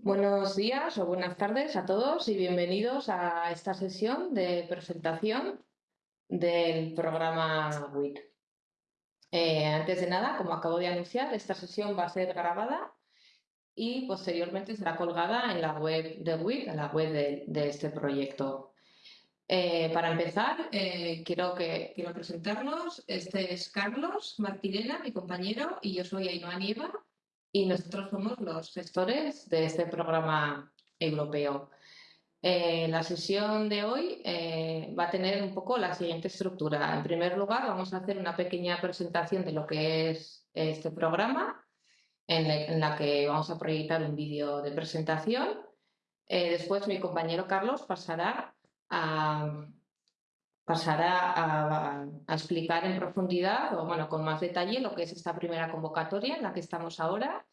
Buenos días o buenas tardes a todos y bienvenidos a esta sesión de presentación del programa WIT. Eh, antes de nada, como acabo de anunciar, esta sesión va a ser grabada y posteriormente será colgada en la web de WIT, en la web de, este proyecto. Eh, para empezar, eh, quiero, que, presentarnos. Este es Carlos Martirena, mi compañero, y yo soy Ainhoa Nieva, y nosotros somos los gestores de este programa europeo. Eh, la sesión de hoy eh, va a tener un poco la siguiente estructura. En primer lugar, vamos a hacer una pequeña presentación de lo que es este programa, en la, que vamos a proyectar un vídeo de presentación. Eh, después, mi compañero Carlos pasará a, pasará a, explicar en profundidad o bueno, con más detalle lo que es esta primera convocatoria en la que estamos ahora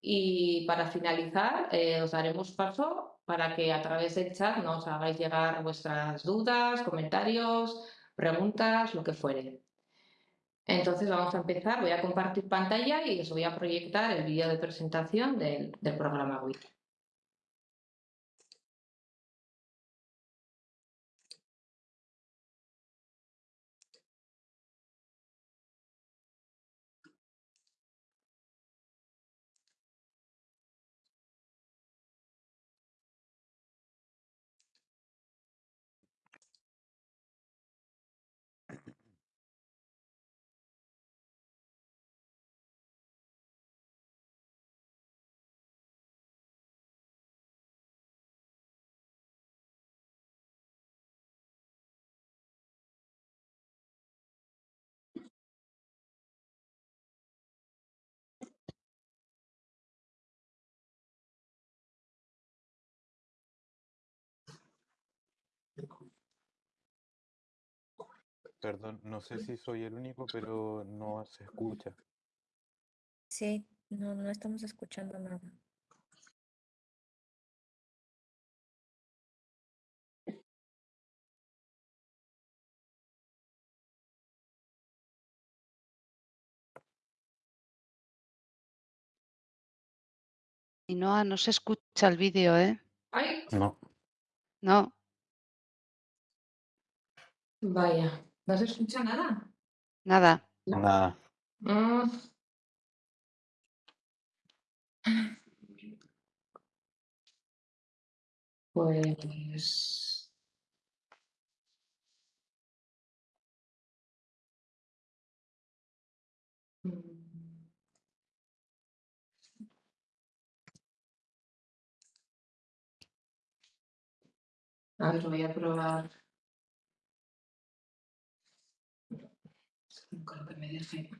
y para finalizar eh, os daremos paso para que a través del chat nos hagáis llegar vuestras dudas, comentarios, preguntas, lo que fuere. Entonces vamos a empezar, voy a compartir pantalla y os voy a proyectar el vídeo de presentación del, del programa WIT. Perdón, no sé si soy el único, pero no se escucha. Sí, no, no estamos escuchando nada. Y no, no se escucha el vídeo, ¿eh? ¿Ay? No. No. Vaya, ¿no se escucha nada? Nada. Nada. Mm. Pues... Mm. A ver, voy a probar. Creo que me deje.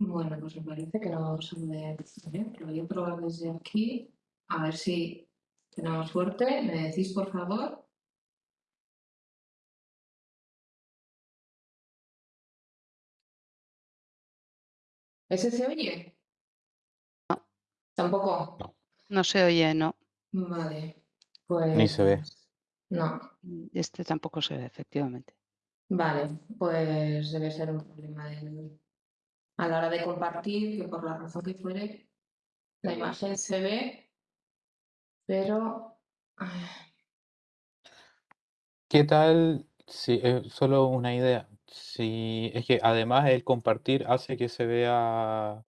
Bueno, pues me parece que no sale bien. Lo voy a probar desde aquí. A ver si tenemos suerte. ¿Me decís, por favor? ¿Ese se oye? No. ¿Tampoco? No se oye, no. Vale. Pues... Ni se ve. No. Este tampoco se ve, efectivamente. Vale, pues debe ser un problema del a la hora de compartir, que por la razón que fuere, la imagen se ve, pero... ¿Qué tal? Si es solo una idea. Si es que además el compartir hace que se vea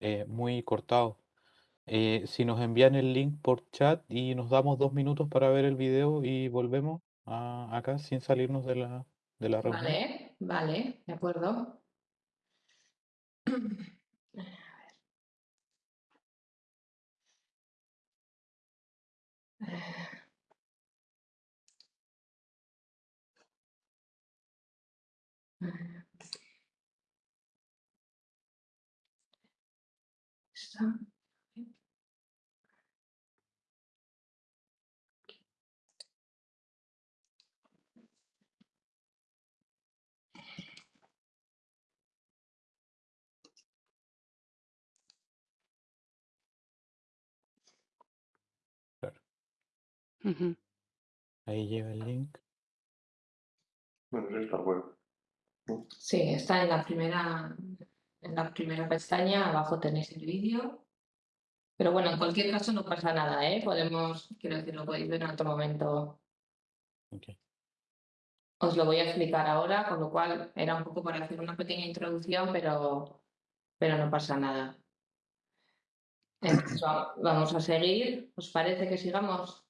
eh, muy cortado. Eh, si nos envían el link por chat y nos damos dos minutos para ver el video y volvemos a- acá sin salirnos de la, de la reunión. Vale, vale, de acuerdo. Está. Ujú. Ahí lleva el link. Bueno, es la web. Sí, está en la primera, en la primera pestaña, abajo tenéis el vídeo. Pero bueno, en cualquier caso no pasa nada, ¿eh? Podemos, quiero decir, lo podéis ver en otro momento. Ok. Os lo voy a explicar ahora, con lo cual era un poco para hacer una pequeña introducción, pero, pero no pasa nada. Entonces, vamos a seguir. ¿Os parece que sigamos?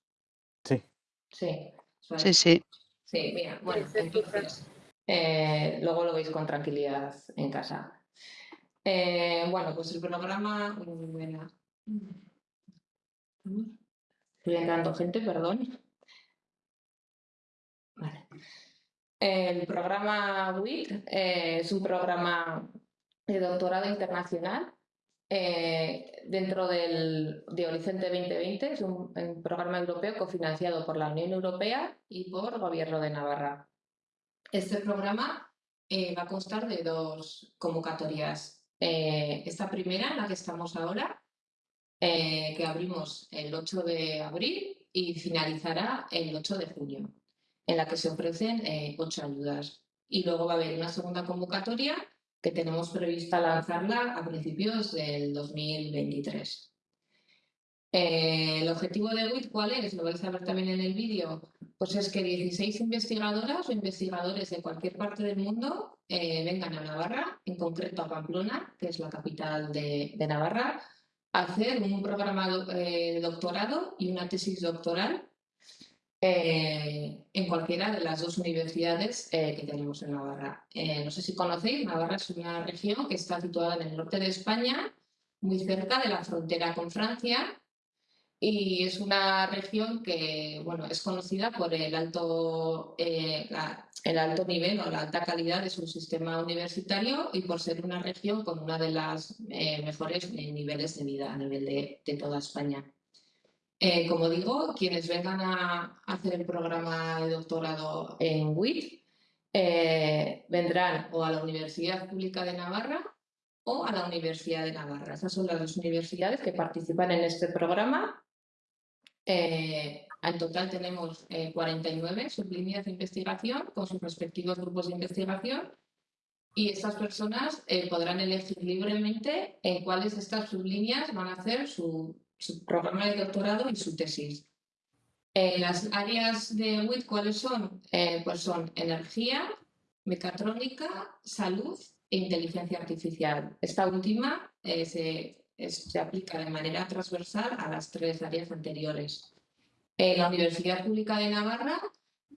Sí. Sí. Sí, sí. Sí, mira, bueno, entonces, eh, luego lo veis con tranquilidad en casa. Eh, bueno, pues el programa. Estoy entrando gente, perdón. Vale. El programa WIT eh, es un programa de doctorado internacional dentro del, de Horizonte 2020. Es un, un programa europeo cofinanciado por la Unión Europea y por el Gobierno de Navarra. Este programa eh, va a constar de dos convocatorias. Eh, esta primera, en la que estamos ahora, eh, que abrimos el 8 de abril y finalizará el 8 de junio, en la que se ofrecen ocho ayudas. Y luego va a haber una segunda convocatoria que tenemos prevista lanzarla a principios del 2023. Eh, el objetivo de WIT, ¿cuál es? Lo vais a ver también en el vídeo. Pues es que 16 investigadoras o investigadores de cualquier parte del mundo eh, vengan a Navarra, en concreto a Pamplona, que es la capital de, Navarra, a hacer un programa eh, de doctorado y una tesis doctoral eh, en cualquiera de las dos universidades que tenemos en Navarra. No sé si conocéis, Navarra es una región que está situada en el norte de España, muy cerca de la frontera con Francia, y es una región que bueno, es conocida por el alto, eh, el alto nivel o la alta calidad de su sistema universitario y por ser una región con una de las eh, mejores niveles de vida a nivel de, de toda España. Eh, como digo, quienes vengan a hacer el programa de doctorado en WIT vendrán o a la Universidad Pública de Navarra o a la Universidad de Navarra. Esas son las dos universidades que participan en este programa. Eh, en total tenemos eh, 49 sublíneas de investigación con sus respectivos grupos de investigación y estas personas eh, podrán elegir libremente en cuáles de estas sublíneas van a hacer su, su programa de doctorado y su tesis. Eh, las áreas de WIT, ¿cuáles son? Eh, pues son energía, mecatrónica, salud e inteligencia artificial. Esta última eh, se, se aplica de manera transversal a las tres áreas anteriores. La Universidad Pública de Navarra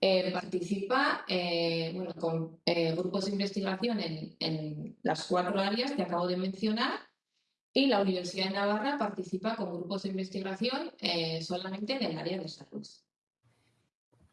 eh, participa eh, bueno, con eh, grupos de investigación en, en las cuatro áreas que acabo de mencionar y la Universidad de Navarra participa con grupos de investigación solamente en el área de salud.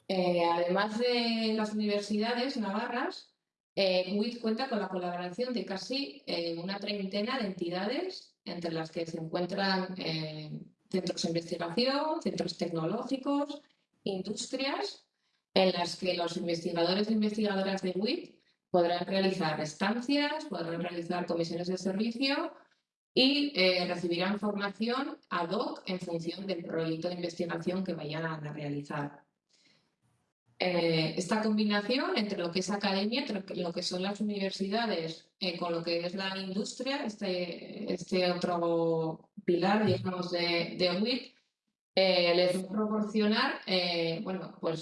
Además de las universidades navarras, WIT cuenta con la colaboración de casi una treintena de entidades, entre las que se encuentran eh, centros de investigación, centros tecnológicos, industrias, en las que los investigadores e investigadoras de WIT podrán realizar estancias, podrán realizar comisiones de servicio y eh, recibirán formación ad hoc en función del proyecto de investigación que vayan a realizar. Eh, esta combinación entre lo que es academia, entre lo que son las universidades, eh, con lo que es la industria, este, este otro pilar, digamos, de, de les va a proporcionar, eh, bueno, pues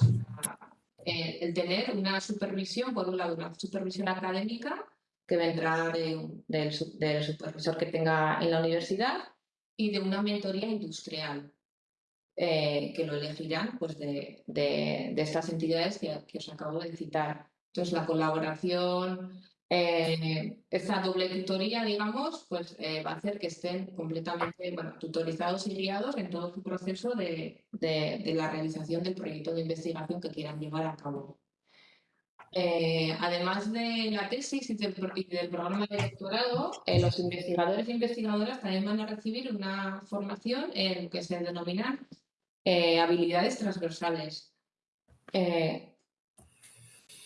eh, el tener una supervisión, por un lado, una supervisión académica que vendrá de- del, su- del supervisor que tenga en la universidad y de una mentoría industrial eh, que lo elegirán pues, de, de- estas entidades que, que os acabo de citar. Entonces, la colaboración, eh, esta doble tutoría, digamos, pues eh, va a hacer que estén completamente bueno, tutorizados y guiados en todo su proceso de, de- la realización del proyecto de investigación que quieran llevar a cabo. Eh, además de la tesis y del, programa de doctorado, eh, los investigadores e investigadoras también van a recibir una formación en lo que se denominan eh, habilidades transversales, eh,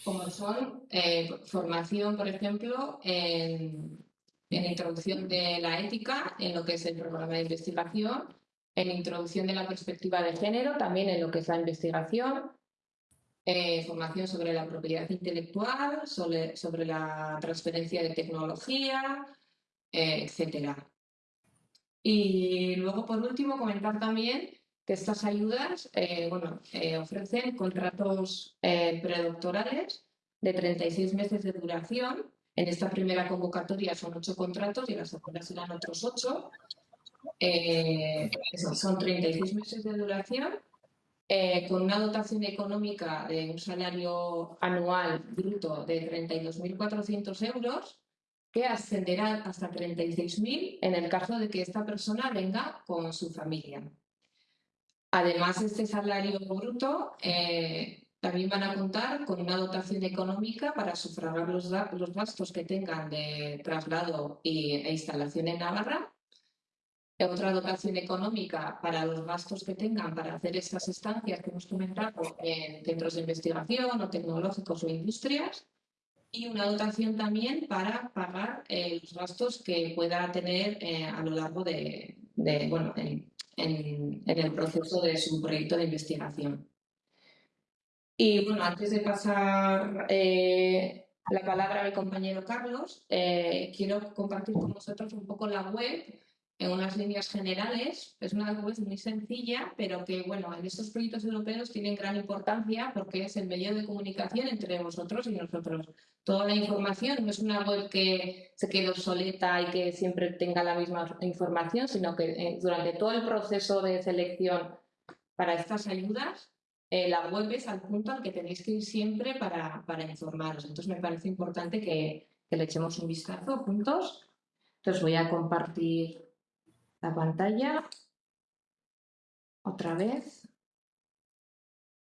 como son eh, formación, por ejemplo, en, en introducción de la ética, en lo que es el programa de investigación, en introducción de la perspectiva de género, también en lo que es la investigación, formación sobre la propiedad intelectual, sobre, sobre la transferencia de tecnología, etcétera. Y luego, por último, comentar también que estas ayudas eh, bueno, eh, ofrecen contratos eh, predoctorales de 36 meses de duración. En esta primera convocatoria son ocho contratos y en la segunda serán otros ocho. son 36 meses de duración con una dotación económica de un salario anual bruto de 32.400 euros que ascenderá hasta 36.000 en el caso de que esta persona venga con su familia. Además, este salario bruto eh, también van a contar con una dotación económica para sufragar los, gastos que tengan de traslado e instalación en Navarra. Otra dotación económica para los gastos que tengan para hacer estas estancias que hemos comentado en centros de investigación o tecnológicos o industrias. Y una dotación también para pagar eh, los gastos que pueda tener eh, a lo largo de, bueno, en, el proceso de su proyecto de investigación. Y bueno, antes de pasar eh, la palabra a mi compañero Carlos, eh, quiero compartir con vosotros un poco la web en unas líneas generales. Es una web muy sencilla, pero que bueno, en estos proyectos europeos tienen gran importancia porque es el medio de comunicación entre vosotros y nosotros. Toda la información no es una web que se quede obsoleta y que siempre tenga la misma información, sino que eh, durante todo el proceso de selección para estas ayudas, eh, la web es al punto al que tenéis que ir siempre para, para informaros. Entonces me parece importante que, que le echemos un vistazo juntos. Entonces voy a compartir la pantalla. Otra vez.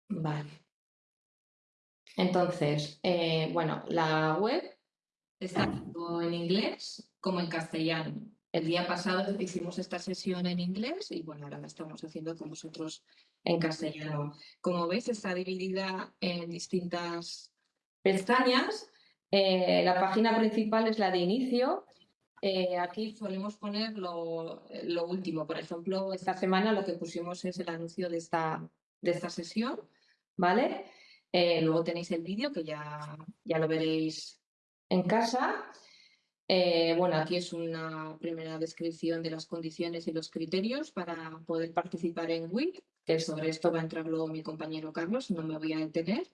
Vale. Entonces, eh, bueno, la web está tanto en inglés como en castellano. El día pasado hicimos esta sesión en inglés y bueno, ahora la estamos haciendo con vosotros en castellano. Como veis, está dividida en distintas pestañas. Eh, la página principal es la de inicio, eh, aquí solemos poner lo, último. Por ejemplo, esta semana lo que pusimos es el anuncio de esta, de esta sesión, ¿vale? Eh, luego tenéis el vídeo que ya, ya lo veréis en casa. Eh, bueno, aquí es una primera descripción de las condiciones y los criterios para poder participar en WIC, que sobre esto va a entrar luego mi compañero Carlos, no me voy a detener.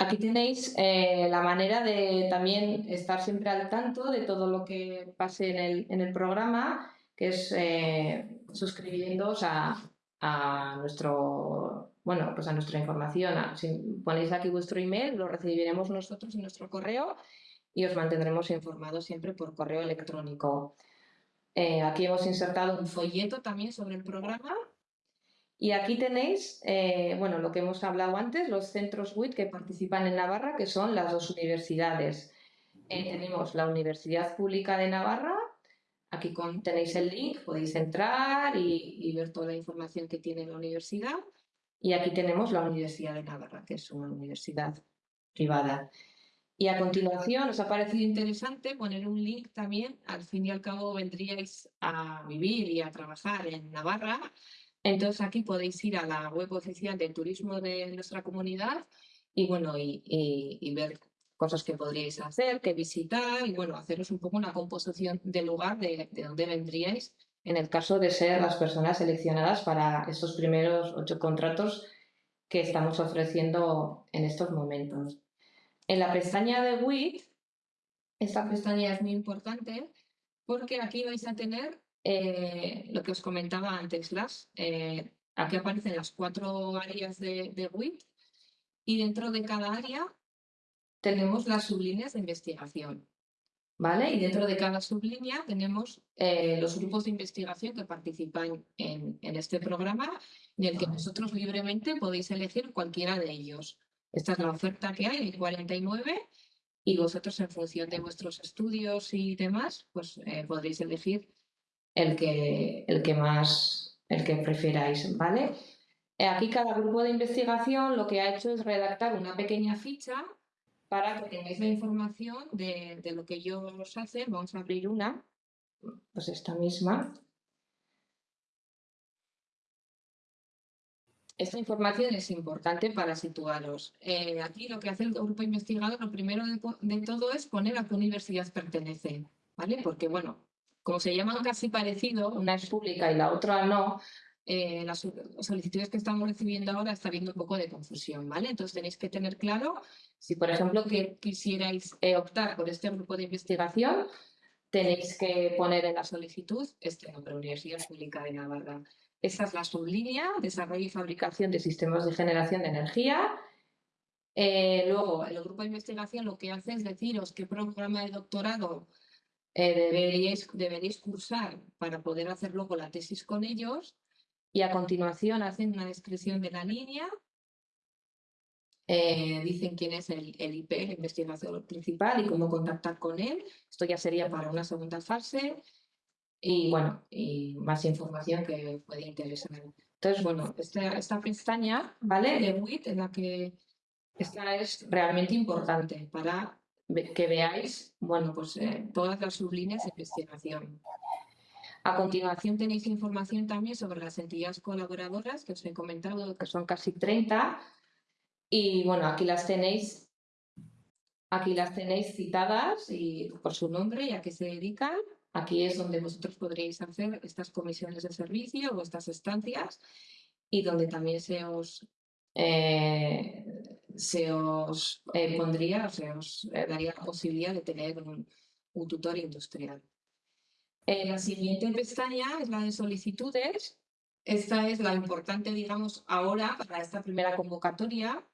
Aquí tenéis eh, la manera de también estar siempre al tanto de todo lo que pase en el, programa, que es eh, suscribiéndoos a, nuestro bueno, pues a nuestra información. Si ponéis aquí vuestro email, lo recibiremos nosotros en nuestro correo y os mantendremos informados siempre por correo electrónico. Eh, aquí hemos insertado un folleto también sobre el programa y aquí tenéis, eh, bueno, lo que hemos hablado antes, los centros WIT que participan en Navarra, que son las dos universidades. Eh, tenemos la Universidad Pública de Navarra, aquí tenéis el link, podéis entrar y, ver toda la información que tiene la universidad. Y aquí tenemos la Universidad de Navarra, que es una universidad privada. Y a continuación, ¿os ha parecido interesante poner un link también? Al fin y al cabo vendríais a vivir y a trabajar en Navarra entonces aquí podéis ir a la web oficial del turismo de nuestra comunidad y bueno, y, ver cosas que podríais hacer, que visitar y bueno, haceros un poco una composición del lugar de, de donde vendríais en el caso de ser las personas seleccionadas para estos primeros ocho contratos que estamos ofreciendo en estos momentos. En la pestaña de WIT, esta pestaña es muy importante porque aquí vais a tener eh, lo que os comentaba antes, las, eh, aquí aparecen las cuatro áreas de, de WIT y dentro de cada área tenemos las sublíneas de investigación. ¿Vale? Y dentro de cada sublínea tenemos eh, los grupos de investigación que participan en, en, este programa, en el que nosotros libremente podéis elegir cualquiera de ellos. Esta es la oferta que hay, hay 49, y vosotros en función de vuestros estudios y demás, pues podréis elegir el que, el que más, el que prefiráis, ¿vale? Eh, aquí cada grupo de investigación lo que ha hecho es redactar una pequeña ficha para que tengáis la información de, de lo que ellos hacen. Vamos a abrir una, pues esta misma. esta información es importante para situaros. Eh, aquí lo que hace el grupo investigador, lo primero de, de, todo es poner a qué universidad pertenece, ¿vale? Porque, bueno, como se llaman casi parecido, una es pública y la otra no, eh, las solicitudes que estamos recibiendo ahora está habiendo un poco de confusión, ¿vale? Entonces tenéis que tener claro si, por ejemplo, que quisierais eh, optar por este grupo de investigación, tenéis que poner en la solicitud este nombre, Universidad Pública de Navarra. Esta es la sublínea, desarrollo y fabricación de sistemas de generación de energía. Eh, luego, el grupo de investigación lo que hace es deciros qué programa de doctorado eh, deberíais, deberéis cursar para poder hacer luego la tesis con ellos. Y a continuación hacen una descripción de la línea. Eh, dicen quién es el, el IP, el investigador principal, y cómo contactar con él. Esto ya sería para una segunda fase y bueno, y más información que puede interesar. Entonces, bueno, esta, esta pestaña, ¿vale? De WIT, en la que esta es realmente importante para que veáis, bueno, pues eh, todas las sublíneas de investigación. A continuación tenéis información también sobre las entidades colaboradoras que os he comentado, que son casi 30. Y bueno, aquí las tenéis, aquí las tenéis citadas y por su nombre y a qué se dedican. Aquí es donde vosotros podréis hacer estas comisiones de servicio o estas estancias y donde también se os, eh, se os eh, pondría, se os eh, daría la posibilidad de tener un, tutor industrial. la siguiente pestaña es la de solicitudes. Esta es la importante, digamos, ahora para esta primera convocatoria.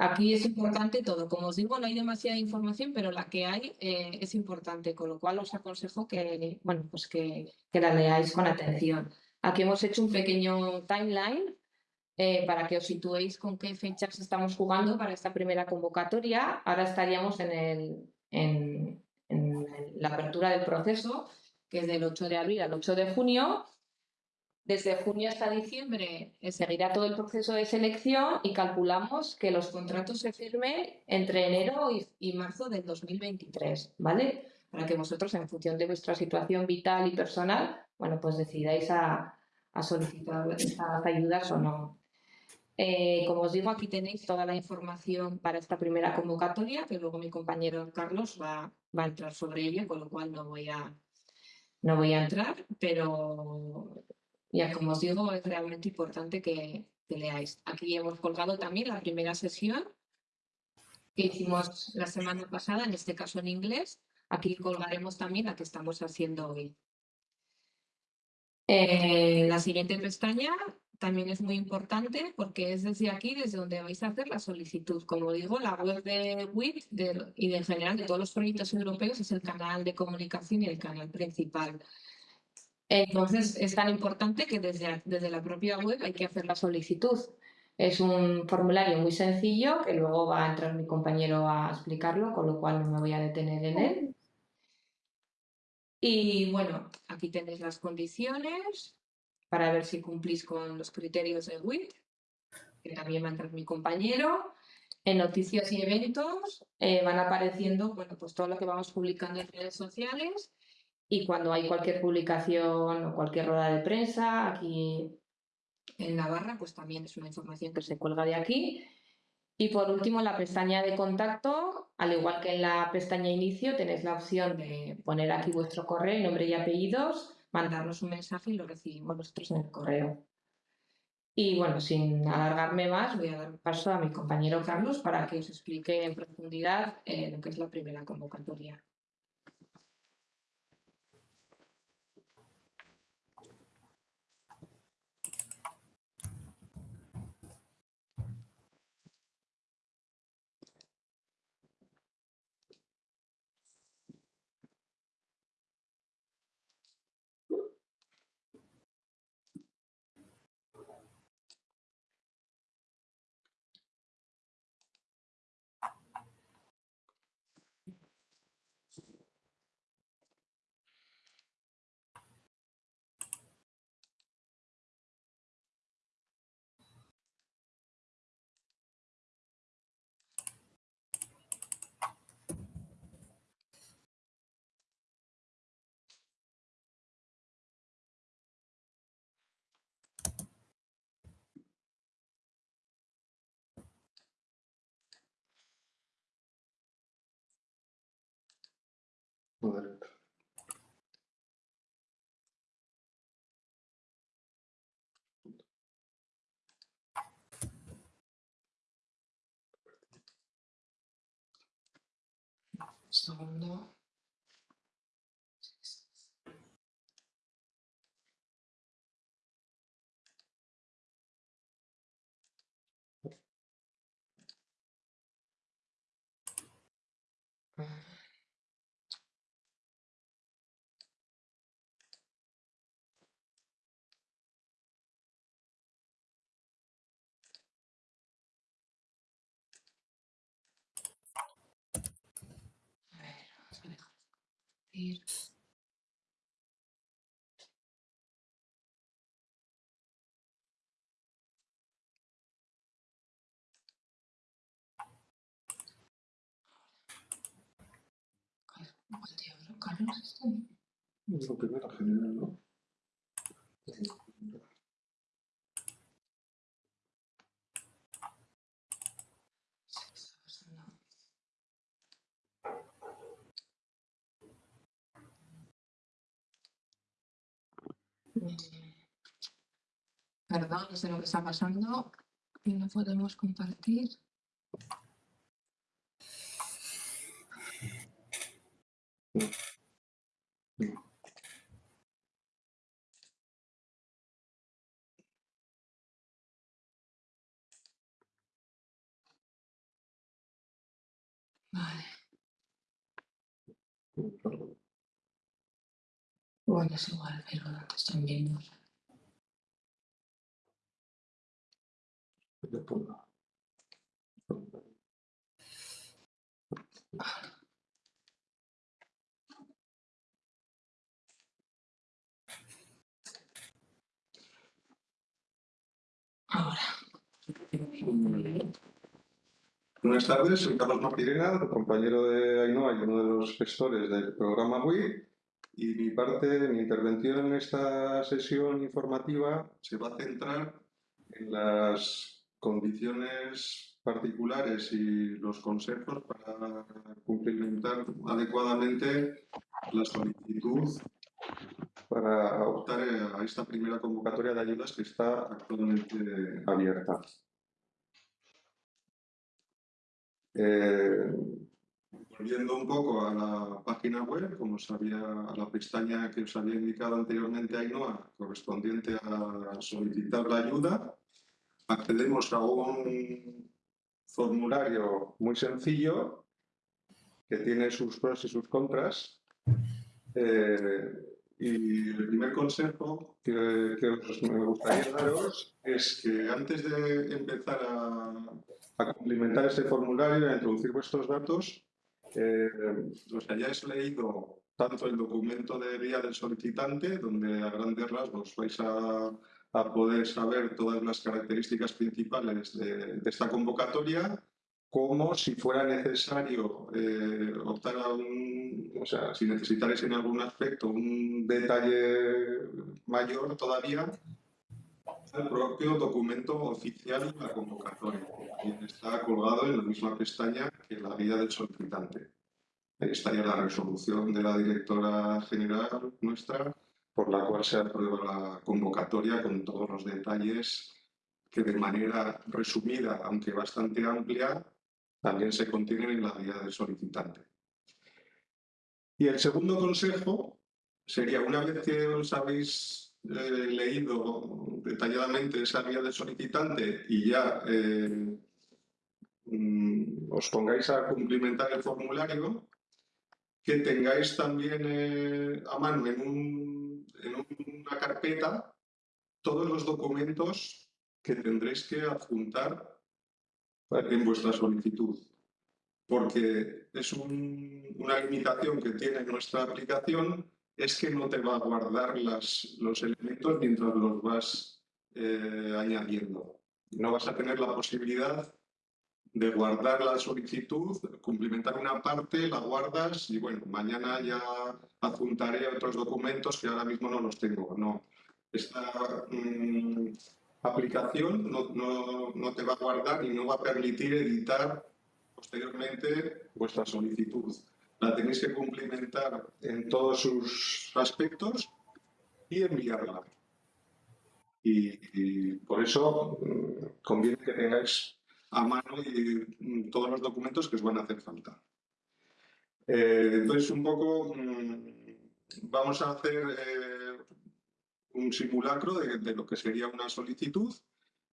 Aquí es importante todo. Como os digo, no hay demasiada información, pero la que hay eh, es importante, con lo cual os aconsejo que, bueno, pues que, que, la leáis con atención. Aquí hemos hecho un pequeño timeline eh, para que os situéis con qué fechas estamos jugando para esta primera convocatoria. Ahora estaríamos en, la apertura del proceso, que es del 8 de abril al 8 de junio, desde junio hasta diciembre eh, seguirá todo el proceso de selección y calculamos que los contratos se firmen entre enero y, marzo del 2023, ¿vale? Para que vosotros, en función de vuestra situación vital y personal, bueno, pues decidáis a, solicitar estas ayudas o no. Eh, como os digo, aquí tenéis toda la información para esta primera convocatoria, que luego mi compañero Carlos va, a entrar sobre ello, con lo cual no voy a, no voy a entrar, pero ya, como os digo, es realmente importante que, leáis. Aquí hemos colgado también la primera sesión que hicimos la semana pasada, en este caso en inglés. Aquí colgaremos también la que estamos haciendo hoy. Eh, la siguiente pestaña también es muy importante porque es desde aquí desde donde vais a hacer la solicitud. Como digo, la web de WIT y de general de todos los proyectos europeos es el canal de comunicación y el canal principal. Entonces, es tan importante que desde, desde la propia web hay que hacer la solicitud. Es un formulario muy sencillo que luego va a entrar mi compañero a explicarlo, con lo cual no me voy a detener en él. Y bueno, aquí tenéis las condiciones para ver si cumplís con los criterios de WIT, que también va a entrar mi compañero. En noticias y eventos eh, van apareciendo bueno, pues todo lo que vamos publicando en redes sociales y cuando hay cualquier publicación o cualquier rueda de prensa aquí en Navarra, pues también es una información que se cuelga de aquí. Y por último, la pestaña de contacto, al igual que en la pestaña inicio, tenéis la opción de poner aquí vuestro correo, nombre y apellidos, mandarnos un mensaje y lo recibimos nosotros en el correo. Y bueno, sin alargarme más, voy a dar paso a mi compañero Carlos para que os explique en profundidad eh, lo que es la primera convocatoria. Joder. Segundo. Ir. ¿Cuál diablo, Carlos? Este? Lo primero general, ¿no? Perdón, no sé lo que está pasando y no podemos compartir. Bueno, es igual, pero ¿dónde están viendo? Ahora. Buenas tardes, soy Carlos Martirena, compañero de Ainhoa y uno de los gestores del programa WIC. Y mi parte, mi intervención en esta sesión informativa se va a centrar en las condiciones particulares y los consejos para cumplimentar adecuadamente la solicitud para optar a esta primera convocatoria de ayudas que está actualmente abierta. Eh, volviendo un poco a la página web, como os había, a la pestaña que os había indicado anteriormente Ainhoa, correspondiente a solicitar la ayuda, accedemos a un formulario muy sencillo que tiene sus pros y sus contras. Eh, y el primer consejo que, me gustaría daros es que antes de empezar a, a cumplimentar este formulario a introducir vuestros datos, eh, os hayáis leído tanto el documento de guía del solicitante, donde a grandes rasgos vais a, a poder saber todas las características principales de, de esta convocatoria, como si fuera necesario eh, optar a un, o sea, si necesitarais en algún aspecto un detalle mayor todavía, el propio documento oficial de la convocatoria, que está colgado en la misma pestaña que la guía del solicitante. Ahí estaría la resolución de la directora general nuestra, por la cual se aprueba la convocatoria con todos los detalles que de manera resumida, aunque bastante amplia, también se contienen en la guía del solicitante. Y el segundo consejo sería, una vez que os habéis eh, leído detalladamente esa guía del solicitante y ya eh, mm, os pongáis a cumplimentar el formulario, que tengáis también eh, a mano en, un- en una carpeta todos los documentos que tendréis que adjuntar en vuestra solicitud. Porque es un- una limitación que tiene nuestra aplicación, es que no te va a guardar los elementos mientras los vas eh, añadiendo. No vas a tener la posibilidad de guardar la solicitud, cumplimentar una parte, la guardas y bueno, mañana ya adjuntaré otros documentos que ahora mismo no los tengo. No. Esta mm, aplicación no, no- no te va a guardar y no va a permitir editar posteriormente vuestra solicitud. La tenéis que cumplimentar en todos sus aspectos y enviarla. Y, por eso mm, conviene que tengáis a mano mm, todos los documentos que os van a hacer falta. Eh, entonces, un poco mm, vamos a hacer eh, un simulacro de, lo que sería una solicitud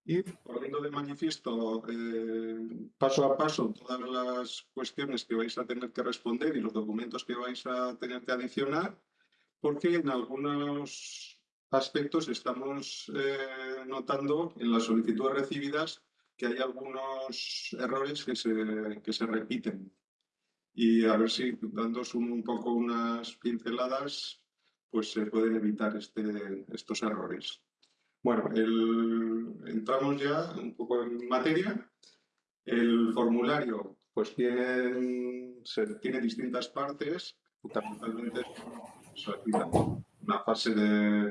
y poniendo de manifiesto eh, paso a paso todas las cuestiones que vais a tener que responder y los documentos que vais a tener que adicionar, porque en algunos aspectos estamos eh, notando en las solicitudes recibidas que hay algunos errores que se, que se repiten. Y a ver si dándos un, poco unas pinceladas, pues se pueden evitar este, estos errores. Bueno, entramos ya un poco en materia. El formulario pues tiene, tiene distintas partes, fundamentalmente una fase de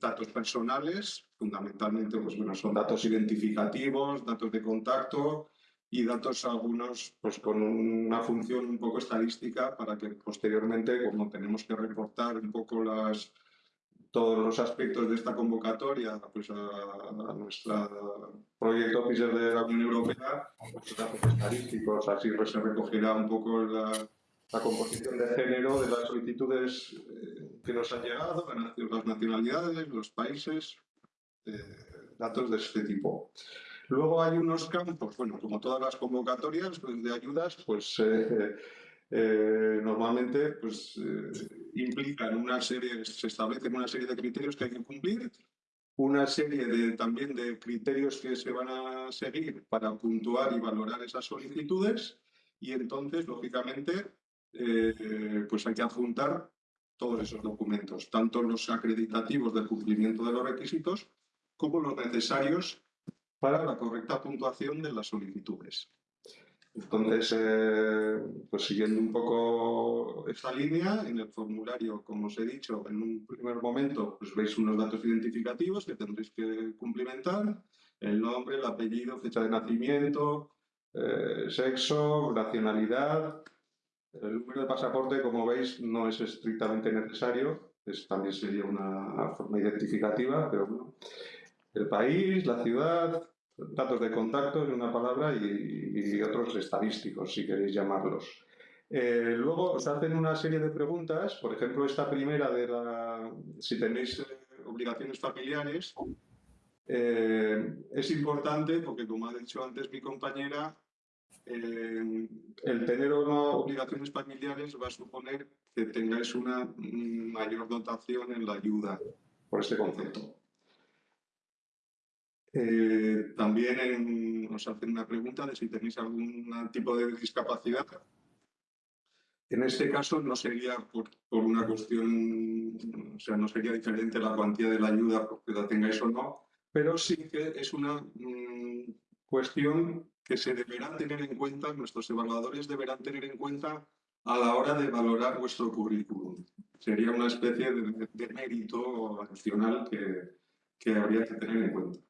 datos personales, fundamentalmente pues, bueno, son datos identificativos, datos de contacto y datos algunos pues, con una función un poco estadística para que posteriormente, como tenemos que reportar un poco las, todos los aspectos de esta convocatoria pues a, nuestro proyecto Officer de la Unión Europea, pues datos estadísticos, así pues, se recogerá un poco la, la, composición de género de las solicitudes eh, que nos han llegado, las nacionalidades, los países, eh, datos de este tipo. Luego hay unos campos, bueno, como todas las convocatorias pues, de ayudas, pues eh, eh, normalmente pues, eh, implican una serie, se establecen una serie de criterios que hay que cumplir, una serie de, también de criterios que se van a seguir para puntuar y valorar esas solicitudes y entonces, lógicamente, eh, pues hay que adjuntar todos esos documentos, tanto los acreditativos del cumplimiento de los requisitos como los necesarios para la correcta puntuación de las solicitudes. Entonces, eh, pues siguiendo un poco esta línea, en el formulario, como os he dicho, en un primer momento pues veis unos datos identificativos que tendréis que cumplimentar, el nombre, el apellido, fecha de nacimiento, eh, sexo, nacionalidad. El número de pasaporte, como veis, no es estrictamente necesario, es, también sería una forma identificativa, pero bueno. El país, la ciudad, datos de contacto en una palabra y, otros estadísticos, si queréis llamarlos. Eh, luego os hacen una serie de preguntas, por ejemplo, esta primera de la, si tenéis eh, obligaciones familiares, eh, es importante porque, como ha dicho antes mi compañera, el tener o no obligaciones familiares va a suponer que tengáis una mayor dotación en la ayuda por este concepto. Eh, también nos hacen una pregunta de si tenéis algún tipo de discapacidad. En este caso no sería por, una cuestión, o sea, no sería diferente la cuantía de la ayuda porque la tengáis o no, pero sí que es una mm, cuestión que se deberá tener en cuenta, nuestros evaluadores deberán tener en cuenta a la hora de valorar vuestro currículum. Sería una especie de, mérito adicional que, que habría que tener en cuenta.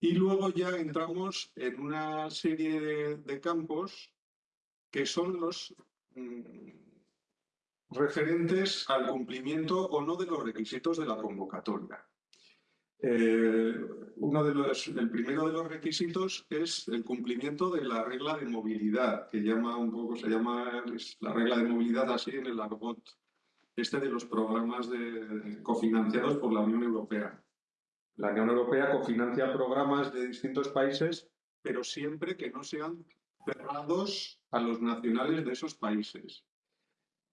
Y luego ya entramos en una serie de, campos que son los mm, referentes al cumplimiento o no de los requisitos de la convocatoria. Eh, uno de los, el primero de los requisitos es el cumplimiento de la regla de movilidad, que llama un poco, se llama la regla de movilidad así en el argot este de los programas cofinanciados por la Unión Europea. La Unión Europea cofinancia programas de distintos países, pero siempre que no sean cerrados a los nacionales de esos países.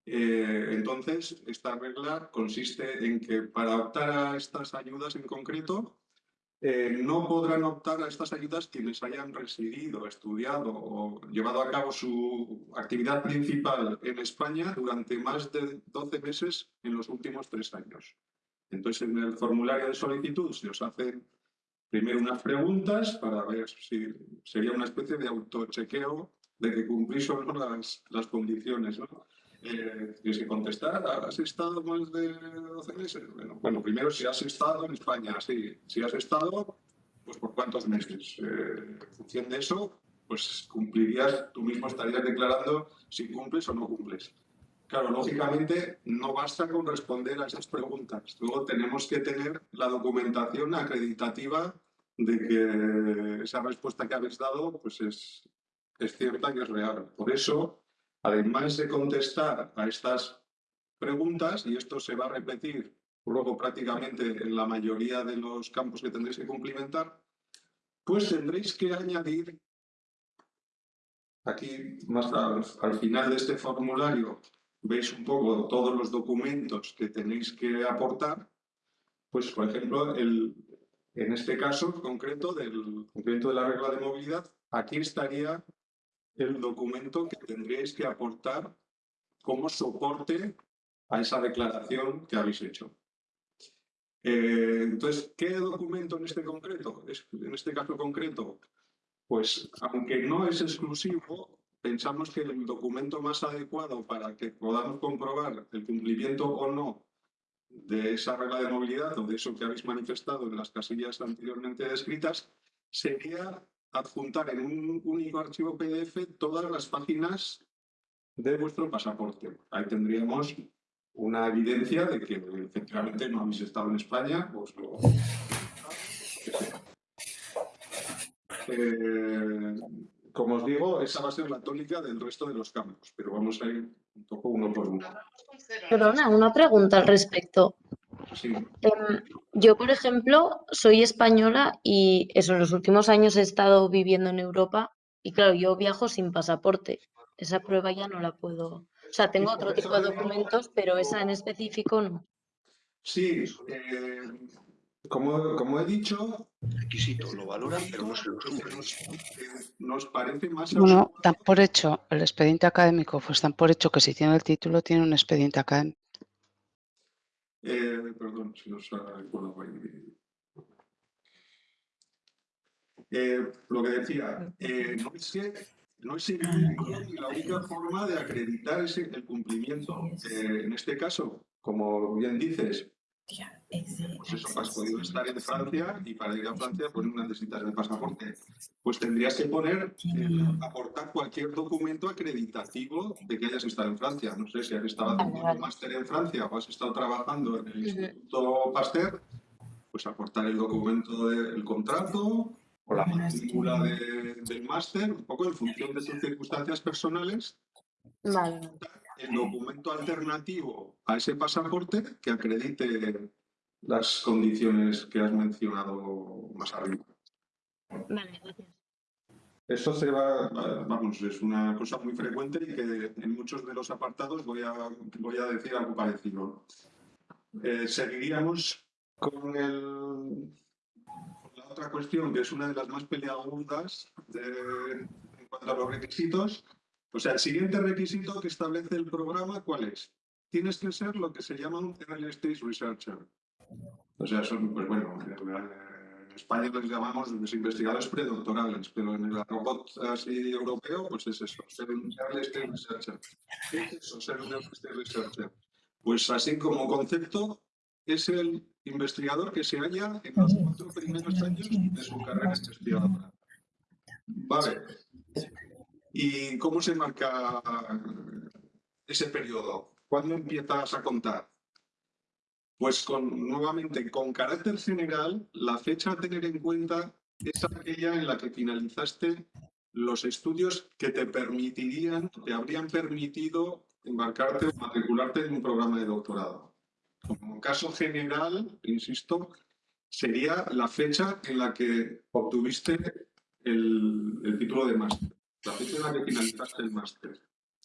Eh, entonces, esta regla consiste en que para optar a estas ayudas en concreto, eh, no podrán optar a estas ayudas quienes hayan residido, estudiado o llevado a cabo su actividad principal en España durante más de 12 meses en los últimos tres años. Entonces, en el formulario de solicitud se os hacen primero unas preguntas para ver si sería una especie de autochequeo de que cumplís o no las, las condiciones. ¿no? Eh, tienes que contestar, ¿has estado más de 12 meses? Bueno, primero si has estado en España, sí. Si has estado, pues por cuántos meses. Eh, en función de eso, pues cumplirías, tú mismo estarías declarando si cumples o no cumples. Claro, lógicamente no basta con responder a esas preguntas. Luego tenemos que tener la documentación acreditativa de que esa respuesta que habéis dado pues es, es cierta y es real. Por eso, además de contestar a estas preguntas, y esto se va a repetir luego prácticamente en la mayoría de los campos que tendréis que cumplimentar, pues tendréis que añadir aquí, más al, final de este formulario, veis un poco todos los documentos que tenéis que aportar, pues por ejemplo, el, en este caso concreto del cumplimiento de la regla de movilidad, aquí estaría el documento que tendríais que aportar como soporte a esa declaración que habéis hecho. Eh, entonces, ¿qué documento en este concreto? En este caso concreto, pues aunque no es exclusivo, pensamos que el documento más adecuado para que podamos comprobar el cumplimiento o no de esa regla de movilidad o de eso que habéis manifestado en las casillas anteriormente descritas sería adjuntar en un único archivo PDF todas las páginas de vuestro pasaporte. Ahí tendríamos una evidencia de que efectivamente no habéis estado en España. Pues eh, como os digo, esa va a ser la tónica del resto de los campos, pero vamos a ir un poco uno por uno. Perdona, una pregunta al respecto. Sí. Em, yo, por ejemplo, soy española y eso, en los últimos años he estado viviendo en Europa y claro, yo viajo sin pasaporte. Esa prueba ya no la puedo. O sea, tengo otro tipo de documentos, pero esa en específico no. Sí, eh, como, como, he dicho... Requisito, lo valoran, pero no se lo nos, nos parece más... Bueno, dan por hecho el expediente académico, pues dan por hecho que si tiene el título tiene un expediente académico. Eh, perdón, si nos recuerdo eh, Lo que decía, eh, no es que no es la única forma de acreditar ese, el cumplimiento. Eh, en este caso, como bien dices, pues eso, has podido estar en Francia y para ir a Francia pues no necesitas el pasaporte. Pues tendrías que poner, eh, aportar cualquier documento acreditativo de que hayas estado en Francia. No sé si has estado haciendo un máster en Francia o has estado trabajando en el Instituto Pasteur, pues aportar el documento del contrato, o la matrícula del máster, un poco en función de sus circunstancias personales, el documento alternativo a ese pasaporte que acredite las condiciones que has mencionado más arriba. Vale, gracias. Esto se va, vamos, es una cosa muy frecuente y que en muchos de los apartados voy a, voy a decir algo parecido. Eh, seguiríamos con el otra cuestión que es una de las más peleagudas en cuanto a los requisitos. O sea, el siguiente requisito que establece el programa, ¿cuál es? Tienes que ser lo que se llama un Early Stage Researcher. O sea, son, pues bueno, en España les llamamos los investigadores predoctorales, pero en el robot así europeo, pues es eso, ser un Early Stage Researcher. ¿Qué es eso, ser un Early Stage Researcher? Pues así como concepto, es el investigador que se halla en los cuatro primeros años de su carrera investigadora. Vale. ¿Y cómo se marca ese periodo? ¿Cuándo empiezas a contar? Pues con, nuevamente, con carácter general, la fecha a tener en cuenta es aquella en la que finalizaste los estudios que te permitirían, te habrían permitido embarcarte o matricularte en un programa de doctorado. Como caso general, insisto, sería la fecha en la que obtuviste el, título de máster, la fecha en la que finalizaste el máster.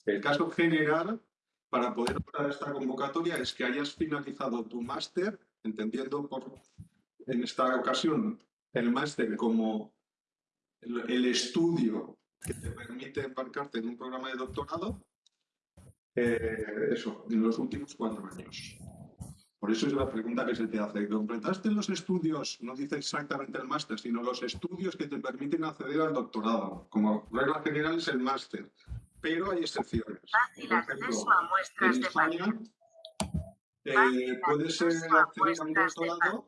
El caso general, para poder optar esta convocatoria, es que hayas finalizado tu máster, entendiendo por, en esta ocasión el máster como el, estudio que te permite embarcarte en un programa de doctorado, eh, eso, en los últimos cuatro años. Por eso es la pregunta que se te hace. ¿Completaste los estudios, no dice exactamente el máster, sino los estudios que te permiten acceder al doctorado? Como regla general es el máster, pero hay excepciones. en España eh, puede ser acceder a un doctorado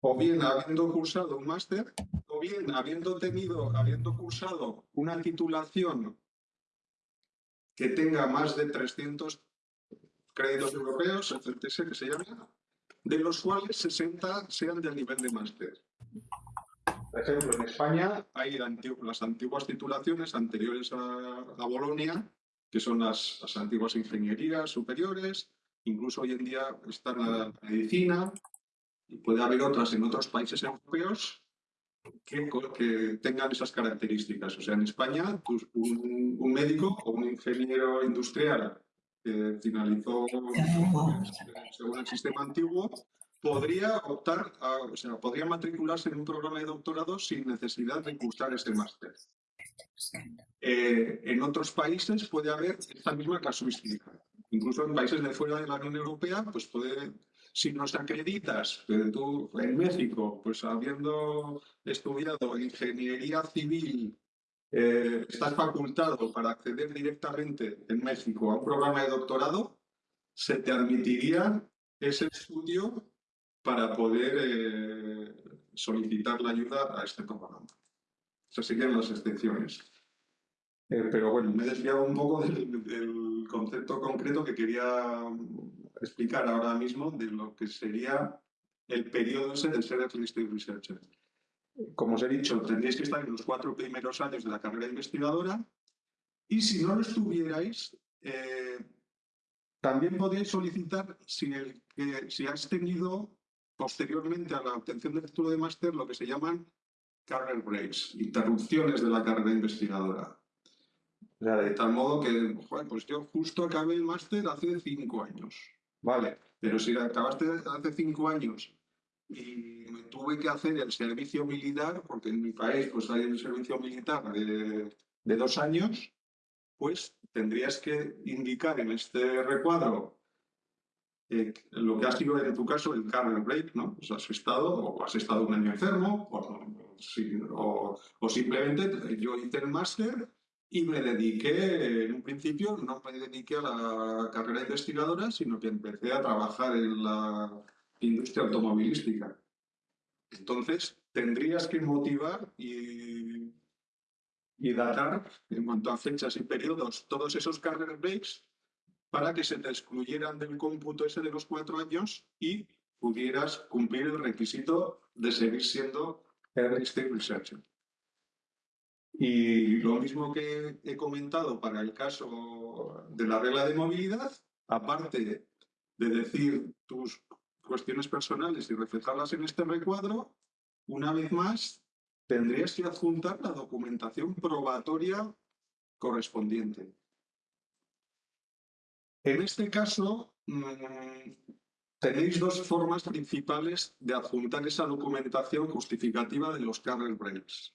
o bien habiendo cursado un máster o bien habiendo tenido, habiendo cursado una titulación que tenga más de 300 créditos europeos, el CTS que se llama, de los cuales 60 sean del nivel de máster. Por ejemplo, en España hay las antiguas titulaciones anteriores a, a Bolonia, que son las, las antiguas ingenierías superiores, incluso hoy en día está la medicina, y puede haber otras en otros países europeos que, que tengan esas características. O sea, en España, pues, un, un médico o un ingeniero industrial que finalizó según el sistema antiguo, podría optar, a- o sea, podría matricularse en un programa de doctorado sin necesidad de cursar ese máster. Eh, en otros países puede haber esta misma casuística. Incluso en países de fuera de la Unión Europea, pues puede, si nos acreditas tú en México, pues habiendo estudiado ingeniería civil, eh, estás facultado para acceder directamente en México a un programa de doctorado, se te admitiría ese estudio para poder eh, solicitar la ayuda a este programa. Esas serían las excepciones. Eh, pero bueno, me he desviado un poco del, del concepto concreto que quería explicar ahora mismo de lo que sería el periodo ese de ser Researcher. Como os he dicho, tendréis que estar en los cuatro primeros años de la carrera investigadora y si no lo estuvierais, eh, también podéis solicitar si, has tenido posteriormente a la obtención del título de máster lo que se llaman career breaks, interrupciones de la carrera investigadora. De tal modo que, joder, pues yo justo acabé el máster hace cinco años. Vale, pero si acabaste hace cinco años y me tuve que hacer el servicio militar, porque en mi país pues hay el servicio militar de, de dos años, pues tendrías que indicar en este recuadro eh, lo que ha sido en tu caso el career break, ¿no? Pues has estado, o has estado un año enfermo, o, o, o simplemente yo hice el máster y me dediqué, en un principio, no me dediqué a la carrera investigadora, sino que empecé a trabajar en la industria automovilística. Entonces, tendrías que motivar y, y datar, en cuanto a fechas y periodos, todos esos career breaks para que se te excluyeran del cómputo ese de los cuatro años y pudieras cumplir el requisito de seguir siendo Early Stage Researcher. Y lo mismo que he comentado para el caso de la regla de movilidad, aparte de decir tus cuestiones personales y reflejarlas en este recuadro, una vez más tendrías que adjuntar la documentación probatoria correspondiente. En este caso, mmm, tenéis dos formas principales de adjuntar esa documentación justificativa de los career breaks.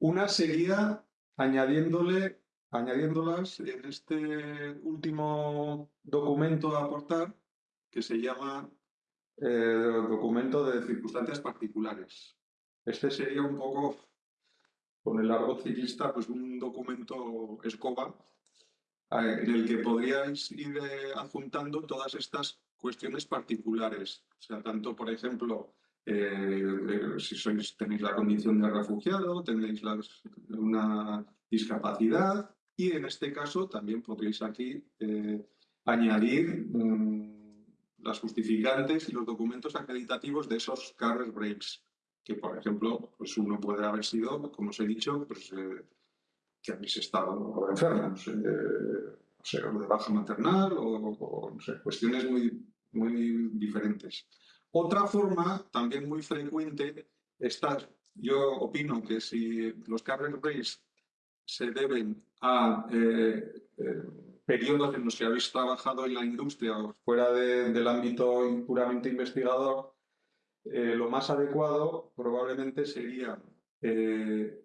Una sería añadiéndole, añadiéndolas en este último documento a aportar, que se llama eh, documento de circunstancias particulares. Este sería un poco, con el argot ciclista, pues un documento escoba eh, en el que podríais ir eh, adjuntando todas estas cuestiones particulares. O sea, tanto, por ejemplo, eh, si sois, tenéis la condición de refugiado, tenéis una discapacidad y en este caso también podréis aquí eh, añadir mmm, las justificantes y los documentos acreditativos de esos career breaks, que por ejemplo, pues uno puede haber sido, como os he dicho, pues, eh, que habéis estado enfermos, o sea, de baja maternal o, o no cuestiones muy, muy diferentes. Otra forma, también muy frecuente, está, yo opino que si los career breaks se deben a eh, eh, periodos en los que habéis trabajado en la industria o fuera de, del ámbito puramente investigador, eh, lo más adecuado probablemente sería eh,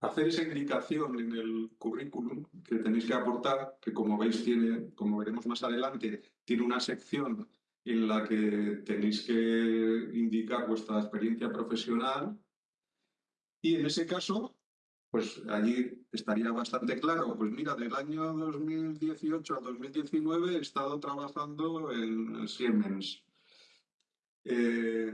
hacer esa indicación en el currículum que tenéis que aportar, que como veis tiene, como veremos más adelante, tiene una sección en la que tenéis que indicar vuestra experiencia profesional. Y en ese caso, pues allí estaría bastante claro, pues mira, del año 2018 a 2019 he estado trabajando en Siemens. Eh,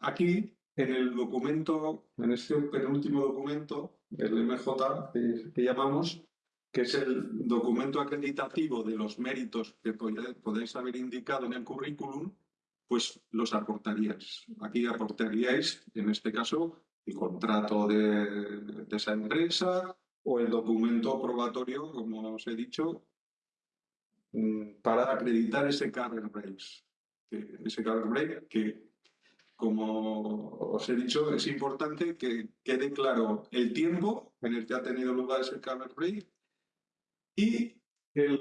aquí en el documento, en este penúltimo documento, el MJ que, que llamamos, que es el documento acreditativo de los méritos que pod- podéis haber indicado en el currículum, pues los aportaríais. Aquí aportaríais, en este caso, el contrato de, esa empresa o el documento probatorio, como os he dicho, mm, para acreditar ese career breaks. Que- ese career break que, como os he dicho, es importante que quede claro el tiempo en el que ha tenido lugar ese career break y el,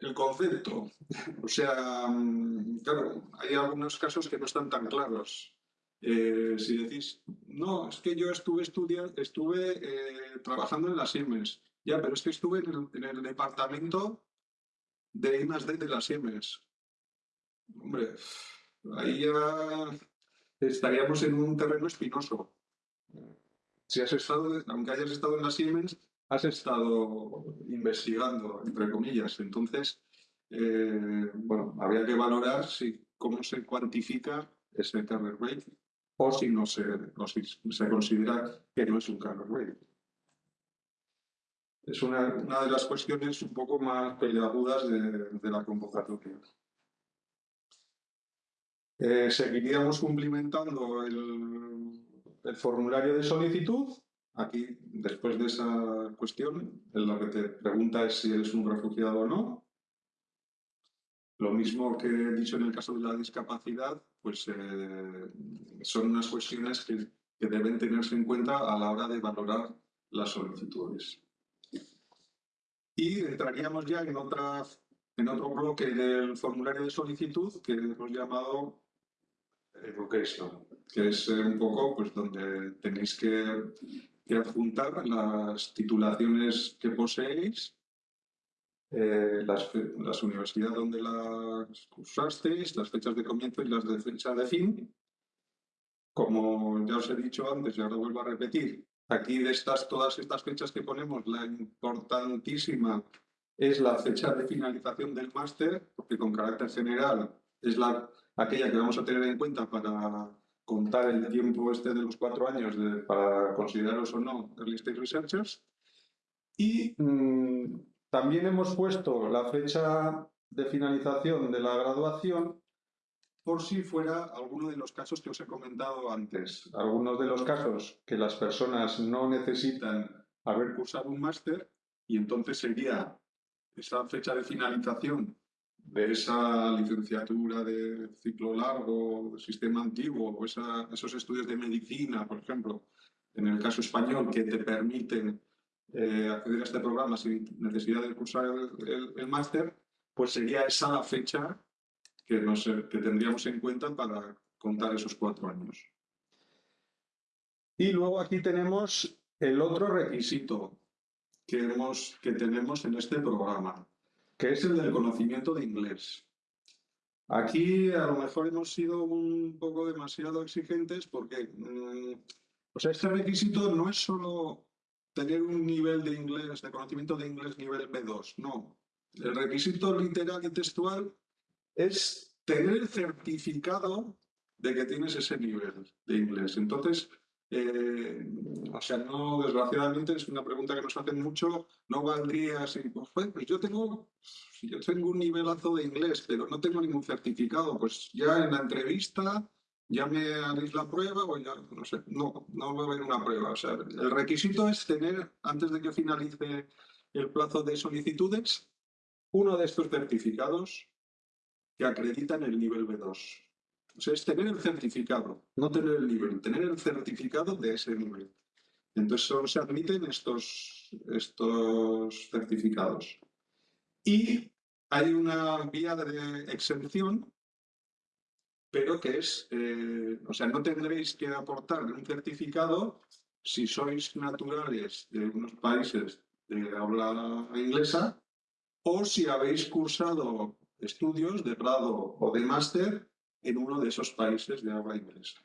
el concepto. O sea, mm, claro, hay algunos casos que no están tan claros. Eh, si decís, no, es que yo estuve estudiando, estuve eh, trabajando en las Siemens, ya, pero es que estuve en el, en el departamento de I de las Siemens. Hombre, ahí ya estaríamos en un terreno espinoso. Si has estado, aunque hayas estado en las Siemens, has estado investigando, entre comillas. Entonces, eh, bueno, habría que valorar si, cómo se cuantifica ese career break o si no se, considera que no es un career break. Es una, de las cuestiones un poco más peleagudas de, de la convocatoria. Eh, seguiríamos cumplimentando el, el formulario de solicitud. Aquí, después de esa cuestión, en la que te pregunta es si eres un refugiado o no. Lo mismo que he dicho en el caso de la discapacidad, pues eh, son unas cuestiones que, deben tenerse en cuenta a la hora de valorar las solicitudes. Y entraríamos ya en, otra, en otro bloque del formulario de solicitud que hemos llamado Education, que es eh, un poco pues, donde tenéis que, que adjuntar las titulaciones que poseéis, eh, las, las universidades donde las cursasteis, las fechas de comienzo y las de fecha de fin. Como ya os he dicho antes y ahora vuelvo a repetir, aquí de estas, todas estas fechas que ponemos, la importantísima es la fecha de finalización del máster, porque con carácter general es la, aquella que vamos a tener en cuenta para contar el tiempo este de los cuatro años de- para consideraros o no Early Stage Researchers. Y mm, también hemos puesto la fecha de finalización de la graduación por si fuera alguno de los casos que os he comentado antes. Algunos de los casos que las personas no necesitan haber cursado un máster y entonces sería esa fecha de finalización de esa licenciatura de ciclo largo, sistema antiguo, o esos estudios de medicina, por ejemplo, en el caso español, que te permiten eh, acceder a este programa sin necesidad de cursar el, máster, pues sería esa fecha que, nos, que tendríamos en cuenta para contar esos cuatro años. Y luego aquí tenemos el otro requisito que, tenemos en este programa, que es el del conocimiento de inglés. Aquí a lo mejor hemos sido un poco demasiado exigentes porque, mm, sea, este requisito no es solo tener un nivel de inglés, de conocimiento de inglés nivel B2, no. El requisito literal y textual es tener el certificado de que tienes ese nivel de inglés. Entonces, eh, o sea, no, desgraciadamente es una pregunta que nos hacen mucho, no valdría así, pues, pues yo tengo, yo tengo un nivelazo de inglés, pero no tengo ningún certificado, pues ya en la entrevista ya me haréis la prueba o ya, no sé, no, no va a haber una prueba. O sea, el requisito es tener, antes de que finalice el plazo de solicitudes, uno de estos certificados que acreditan el nivel B2. O sea, es tener el certificado, no tener el nivel, tener el certificado de ese nivel. Entonces solo se admiten estos, estos certificados. Y hay una vía de exención, pero que es, eh, o sea, no tendréis que aportar un certificado si sois naturales de unos países de habla inglesa o si habéis cursado estudios de grado o de máster en uno de esos países de habla inglesa.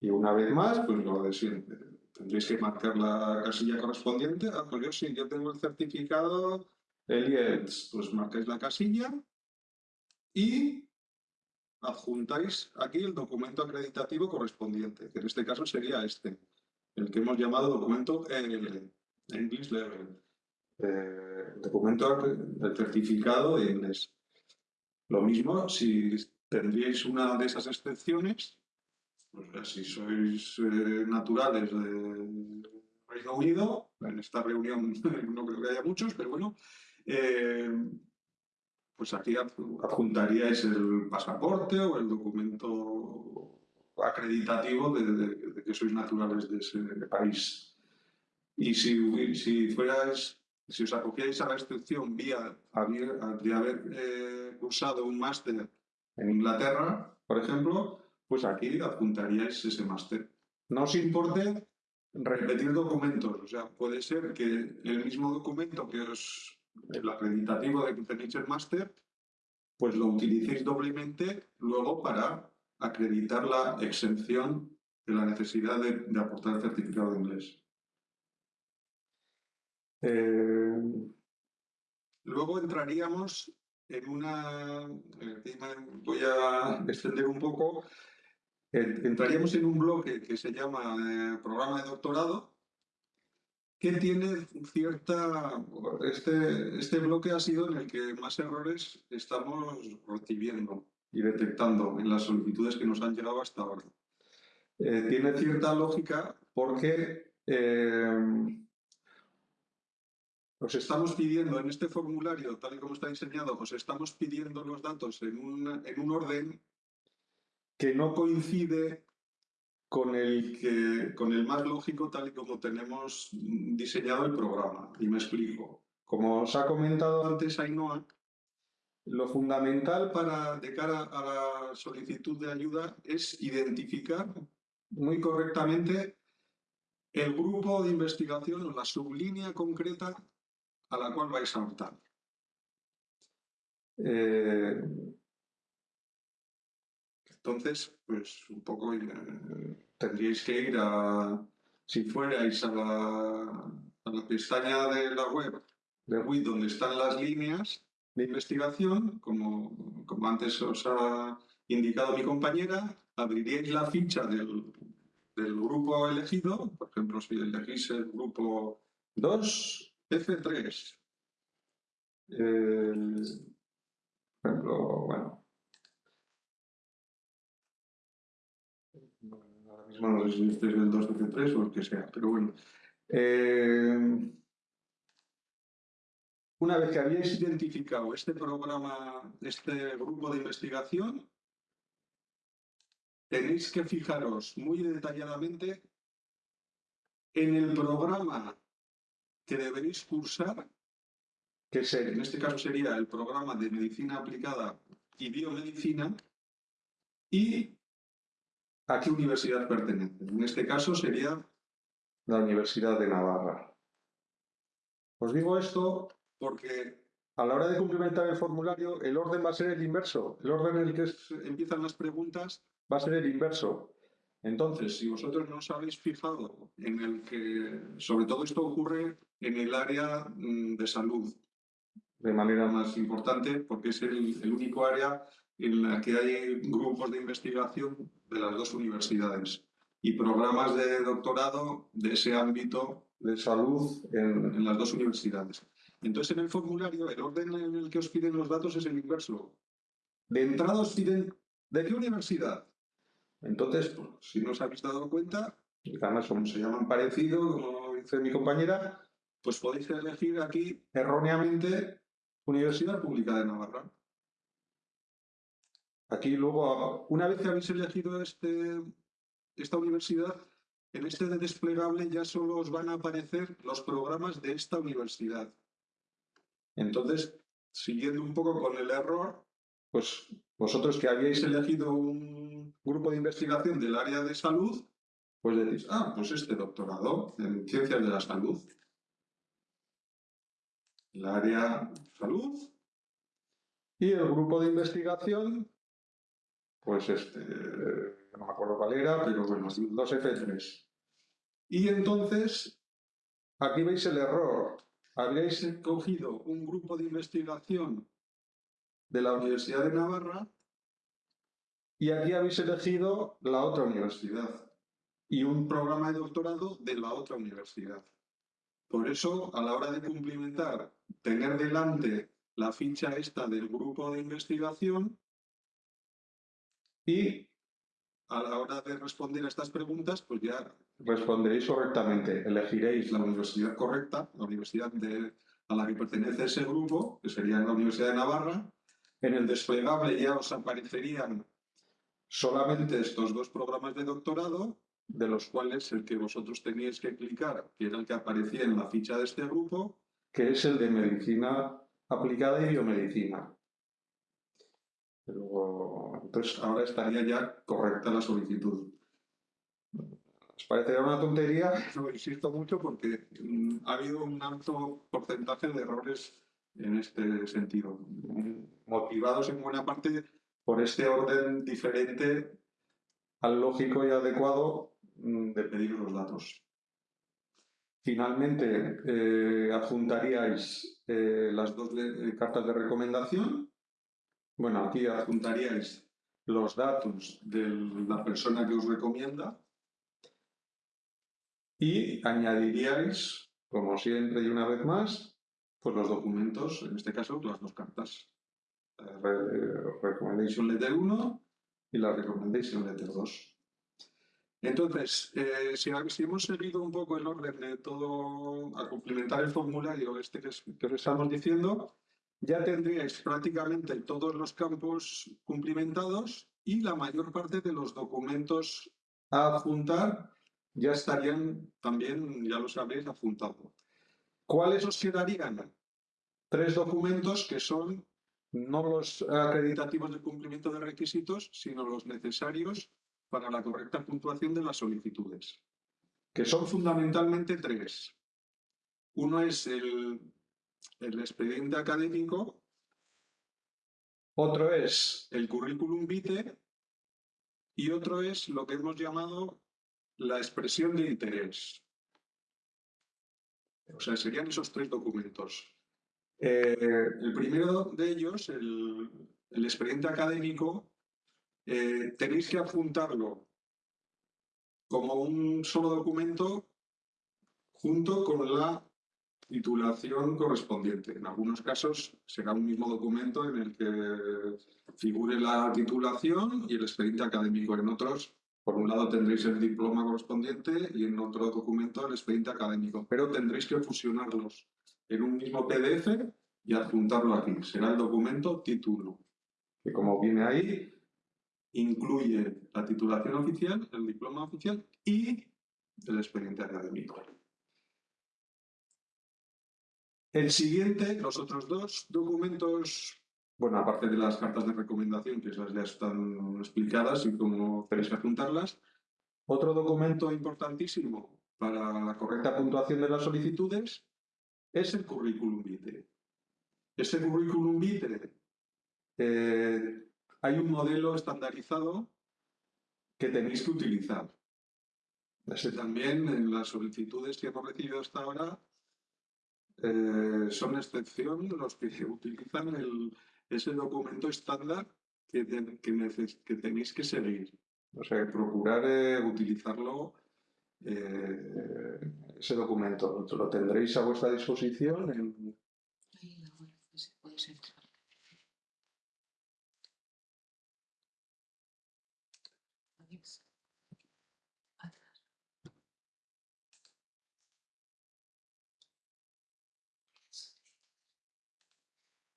Y una vez más, pues lo de siempre. Tendréis que marcar la casilla correspondiente. Ah, pues yo sí, yo tengo el certificado, el IELTS, pues marcáis la casilla y adjuntáis aquí el documento acreditativo correspondiente, que en este caso sería este, el que hemos llamado documento ELL, English Level, eh, documento del certificado de inglés. Lo mismo si tendríais una de esas excepciones, pues si sois eh, naturales de Reino Unido, en esta reunión no creo que haya muchos, pero bueno, eh, pues aquí adjuntaríais el pasaporte o el documento acreditativo de, que sois naturales de ese país. Y si, si fuerais, si os acogíais a la excepción vía de haber eh, cursado un máster en Inglaterra, por ejemplo, pues aquí adjuntaríais ese máster. No os importe repetir documentos, o sea, puede ser que el mismo documento que os, el acreditativo de que tenéis el máster, pues lo utilicéis doblemente luego para acreditar la exención de la necesidad de, aportar el certificado de inglés. Eh, luego entraríamos en una, voy a extender un poco, entraríamos en un bloque que se llama eh, programa de doctorado, que tiene cierta... Este, este bloque ha sido en el que más errores estamos recibiendo y detectando en las solicitudes que nos han llegado hasta ahora. Eh, tiene cierta lógica porque eh, os estamos pidiendo en este formulario, tal y como está diseñado, os estamos pidiendo los datos en un, en un orden que no coincide con el, que, con el más lógico tal y como tenemos diseñado el programa. Y me explico. Como os ha comentado antes Ainhoa, lo fundamental para, de cara a la solicitud de ayuda es identificar muy correctamente el grupo de investigación o la sublínea concreta a la cual vais a optar. Eh, entonces, pues un poco eh, tendríais que ir a, si fuerais a la, a la pestaña de la web de WIT donde están las líneas de investigación, como, como antes os ha indicado mi compañera, abriríais la ficha del, del grupo elegido, por ejemplo, si elegís el grupo 2, F3. por ejemplo, bueno. No sé si este es el 2 F3 o el que sea, pero bueno. Eh, una vez que habíais identificado este programa, este grupo de investigación, tenéis que fijaros muy detalladamente en el programa que deberéis cursar, que en este caso sería el programa de Medicina Aplicada y Biomedicina, y a qué universidad pertenece. En este caso sería la Universidad de Navarra. Os digo esto porque a la hora de cumplimentar el formulario, el orden va a ser el inverso. El orden en el que empiezan las preguntas va a ser el inverso. Entonces, si vosotros no os habéis fijado en el que, sobre todo esto ocurre en el área mm, de salud, de manera más importante, porque es el, único área en la que hay grupos de investigación de las dos universidades y programas de doctorado de ese ámbito de salud en, en las dos universidades. Entonces, en el formulario, el orden en el que os piden los datos es el inverso. De entrada os piden, ¿de qué universidad? Entonces, si no os habéis dado cuenta, además como se llaman parecido, como dice mi compañera, pues podéis elegir aquí erróneamente Universidad Pública de Navarra. Aquí luego, una vez que habéis elegido este, esta universidad, en este desplegable ya solo os van a aparecer los programas de esta universidad. Entonces, siguiendo un poco con el error, pues vosotros que habíais elegido un grupo de investigación del área de salud, pues decís, ah, pues este doctorado en ciencias de la salud. El área salud. Y el grupo de investigación, pues este, no me acuerdo cuál era, pero bueno, 2F3. Y entonces, aquí veis el error. Habréis cogido un grupo de investigación de la Universidad de Navarra Y aquí habéis elegido la otra universidad y un programa de doctorado de la otra universidad. Por eso, a la hora de cumplimentar, tener delante la ficha esta del grupo de investigación y a la hora de responder a estas preguntas, pues ya responderéis correctamente. Elegiréis la universidad correcta, la universidad de, a la que pertenece ese grupo, que sería la Universidad de Navarra. En el desplegable ya os aparecerían solamente estos dos programas de doctorado, de los cuales el que vosotros teníais que clicar, que era el que aparecía en la ficha de este grupo, que es el de medicina aplicada y biomedicina. Luego, entonces ahora estaría ya correcta la solicitud. ¿Os parecerá una tontería? No insisto mucho porque mm, ha habido un alto porcentaje de errores en este sentido, motivados en buena parte por este orden diferente al lógico y adecuado mm, de pedir los datos. Finalmente, eh, adjuntaríais eh, las dos cartas de recomendación. Bueno, aquí adjuntaríais los datos de la persona que os recomienda y añadiríais, como siempre y una vez más, pues los documentos, en este caso las dos cartas. Re- Recommendation Letter 1 y la Recommendation Letter 2. Entonces, eh, si, hemos seguido un poco el orden de todo, a complementar el formulario este que, que os estamos diciendo, ya tendríais prácticamente todos los campos cumplimentados y la mayor parte de los documentos a adjuntar ya estarían también, ya lo sabréis, adjuntados. ¿Cuáles os quedarían? Tres documentos que son no los acreditativos de cumplimiento de requisitos, sino los necesarios para la correcta puntuación de las solicitudes, que son fundamentalmente tres. Uno es el, el expediente académico, otro es el currículum vitae y otro es lo que hemos llamado la expresión de interés. O sea, serían esos tres documentos. Eh, el primero de ellos, el, el expediente académico, eh, tenéis que adjuntarlo como un solo documento junto con la titulación correspondiente. En algunos casos será un mismo documento en el que figure la titulación y el expediente académico. En otros, por un lado tendréis el diploma correspondiente y en otro documento el expediente académico, pero tendréis que fusionarlos en un mismo PDF y adjuntarlo aquí. Será el documento título, que como viene ahí, incluye la titulación oficial, el diploma oficial y el expediente académico. El siguiente, los otros dos documentos, bueno, aparte de las cartas de recomendación, que esas ya están explicadas y cómo tenéis que adjuntarlas, otro documento importantísimo para la correcta puntuación de las solicitudes es el currículum vitae. Ese currículum vitae eh, hay un modelo estandarizado que tenéis que utilizar. Ese también en las solicitudes que hemos recibido hasta ahora eh, son excepción los que utilizan el- ese documento estándar que, ten- que tenéis que seguir. O sea, procurar eh, utilizarlo, eh, ese documento. Lo tendréis a vuestra disposición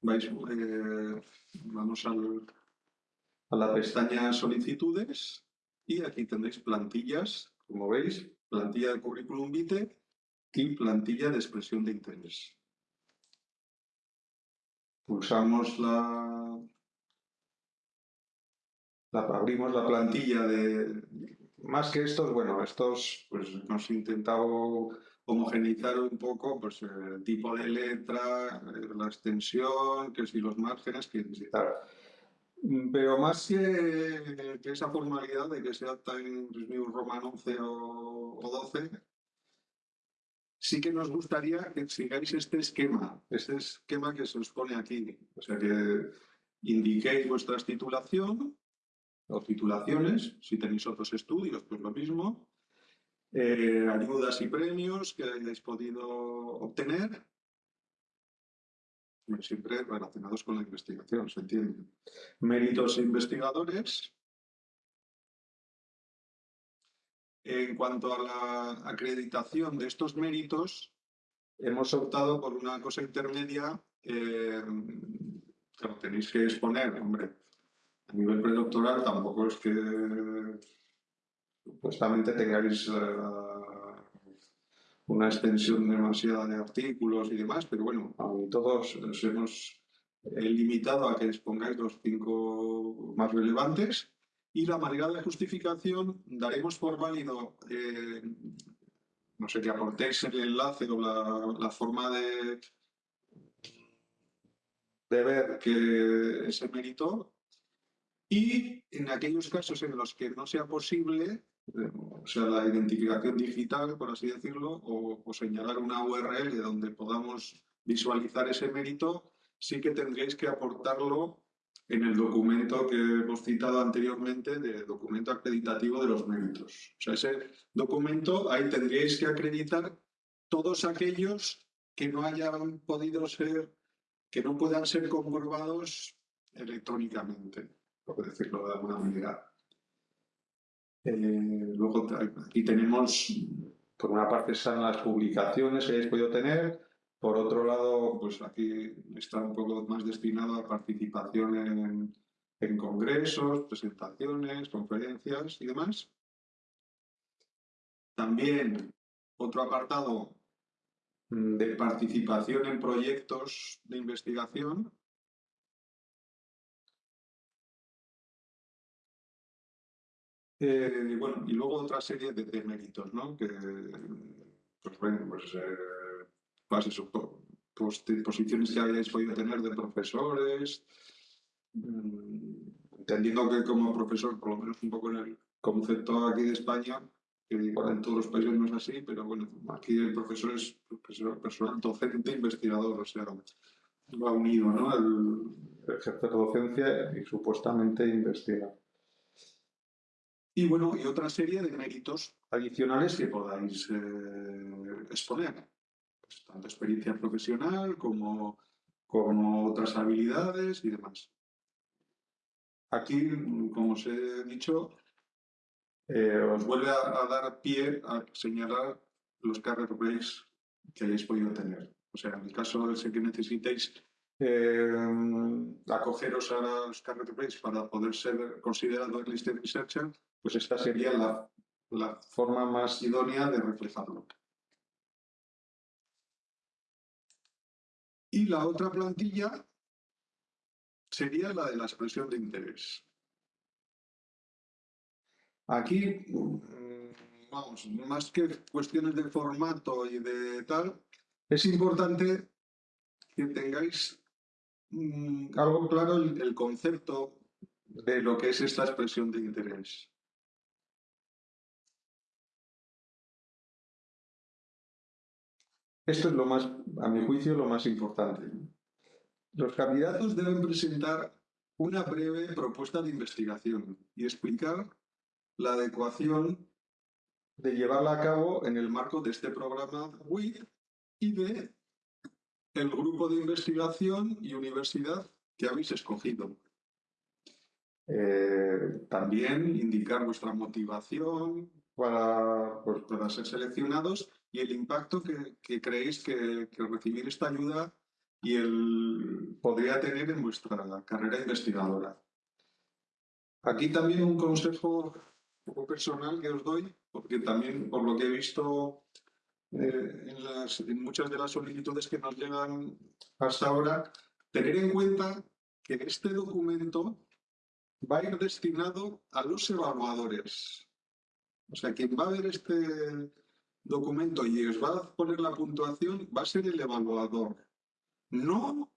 Vais, eh, vamos a la pestaña solicitudes y aquí tendréis plantillas, como veis, plantilla de currículum vitae y plantilla de expresión de interés. Pulsamos la, la abrimos la plantilla de más que estos, bueno, estos pues hemos intentado homogeneizar un poco pues, el tipo de letra, eh, la extensión, que si los márgenes, que si tal. Mm, Pero más que, que esa formalidad de que sea Times New Roman 11 o, o 12, sí que nos gustaría que sigáis este esquema, este esquema que se os pone aquí. O sea, que indiquéis vuestra titulación, o titulaciones, si tenéis otros estudios, pues lo mismo. Eh, ayudas y premios que hayáis podido obtener, siempre relacionados con la investigación, se entiende. Méritos investigadores. En cuanto a la acreditación de estos méritos, hemos optado por una cosa intermedia eh, que tenéis que exponer, hombre, a nivel predoctoral tampoco es que supuestamente tengáis uh, una extensión demasiada de artículos y demás, pero bueno, todos nos hemos limitado a que expongáis los cinco más relevantes y la manera de justificación daremos por válido, eh, no sé, que aportéis el enlace o la, forma de, de ver que ese mérito. Y en aquellos casos en los que no sea posible, eh, o sea, la identificación digital, por así decirlo, o, señalar una URL donde podamos visualizar ese mérito, sí que tendréis que aportarlo en el documento que hemos citado anteriormente, de documento acreditativo de los méritos. O sea, ese documento, ahí tendríais que acreditar todos aquellos que no hayan podido ser, que no puedan ser comprobados electrónicamente por decirlo de alguna manera. Eh, luego aquí tenemos, por una parte están las publicaciones que habéis podido tener, por otro lado, pues aquí está un poco más destinado a participación en, en congresos, presentaciones, conferencias y demás. También otro apartado mm, de participación en proyectos de investigación, Eh, bueno, y luego otra serie de, méritos, ¿no? Que, pues bueno, pues, eh, pues posiciones que hayáis podido tener de profesores, mm, entendiendo que como profesor, por lo menos un poco en el concepto aquí de España, que igual en todos los países no es así, pero bueno, aquí el profesor es profesor, personal docente, investigador, o sea, va unido, ¿no? El ejercer docencia y supuestamente investigar. Y bueno, y otra serie de méritos adicionales que podáis eh, exponer. Pues, tanto experiencia profesional como, como otras habilidades y demás. Aquí, como os he dicho, eh, os vuelve a, dar pie a señalar los career breaks que hayáis podido tener. O sea, en el caso de que necesitéis eh, acogeros a los career breaks para poder ser considerado listed researcher, pues esta sería la, la forma más idónea de reflejarlo. Y la otra plantilla sería la de la expresión de interés. Aquí, mm, vamos, más que cuestiones de formato y de tal, es importante que tengáis mm, algo claro el concepto de lo que es esta expresión de interés. Esto es lo más, a mi juicio, lo más importante. Los candidatos deben presentar una breve propuesta de investigación y explicar la adecuación de llevarla a cabo en el marco de este programa WIT y de el grupo de investigación y universidad que habéis escogido. Eh, también indicar vuestra motivación para, pues, para ser seleccionados y el impacto que, creéis que, recibir esta ayuda y el, podría tener en vuestra carrera investigadora. Aquí también un consejo poco personal que os doy, porque también por lo que he visto eh, en, en muchas de las solicitudes que nos llegan hasta ahora, tener en cuenta que este documento va a ir destinado a los evaluadores. O sea, quien va a ver este, documento y os va a poner la puntuación, va a ser el evaluador, no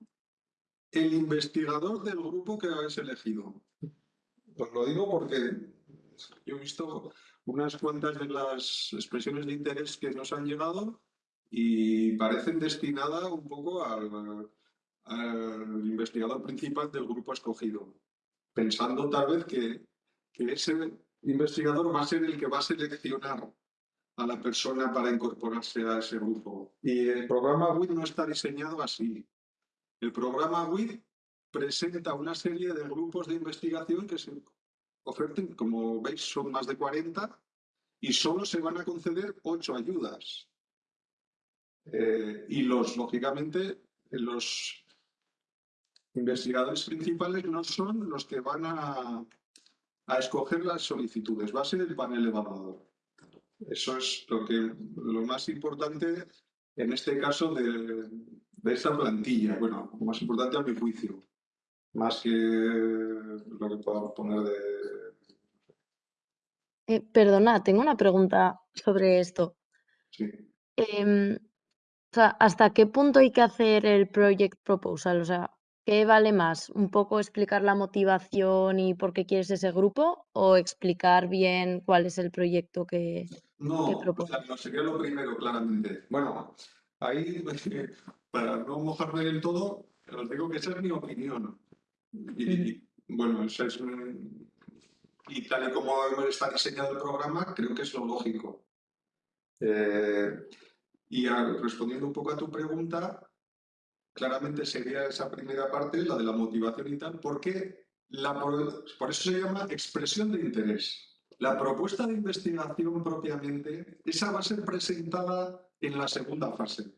el investigador del grupo que habéis elegido. Os lo digo porque yo he visto unas cuantas de las expresiones de interés que nos han llegado y parecen destinadas un poco al, investigador principal del grupo escogido, pensando tal vez que que ese investigador va a ser el que va a seleccionar a la persona para incorporarse a ese grupo. Y el programa WIT no está diseñado así. El programa WIT presenta una serie de grupos de investigación que se oferten, como veis, son más de 40 y solo se van a conceder 8 ayudas. Eh, y los, lógicamente, los investigadores principales no son los que van a, a escoger las solicitudes, va a ser el panel evaluador. Eso es lo, que, lo más importante en este caso de, de esta plantilla. Bueno, lo más importante a mi juicio, más que lo que podamos poner de... Eh, perdona, tengo una pregunta sobre esto. Sí. Em, o sea, ¿hasta qué punto hay que hacer el project proposal? O sea, ¿qué vale más? ¿Un poco explicar la motivación y por qué quieres ese grupo? ¿O explicar bien cuál es el proyecto que, No, o sea, no sería lo primero, claramente. Bueno, ahí, para no mojarme del todo, os digo que esa es mi opinión. Y, y, bueno, esa es un- y tal y como está diseñado el programa, creo que es lo lógico. Eh, y a- respondiendo un poco a tu pregunta, claramente sería esa primera parte, la de la motivación y tal, porque la, por eso se llama expresión de interés. La propuesta de investigación propiamente, esa va a ser presentada en la segunda fase,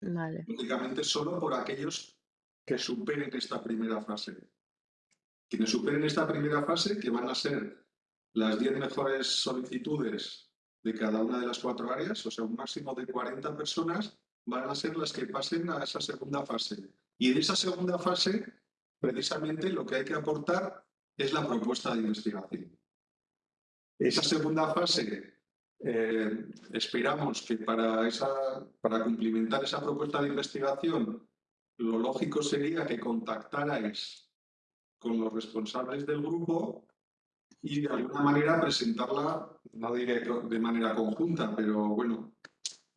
Vale. únicamente solo por aquellos que superen esta primera fase. Quienes superen esta primera fase, que van a ser las 10 mejores solicitudes de cada una de las cuatro áreas, o sea, un máximo de 40 personas, van a ser las que pasen a esa segunda fase. Y de esa segunda fase, precisamente lo que hay que aportar es la propuesta de investigación. Esa segunda fase, eh, esperamos que para, esa, para cumplimentar esa propuesta de investigación, lo lógico sería que contactarais con los responsables del grupo y de alguna manera presentarla, no diré de manera conjunta, pero bueno,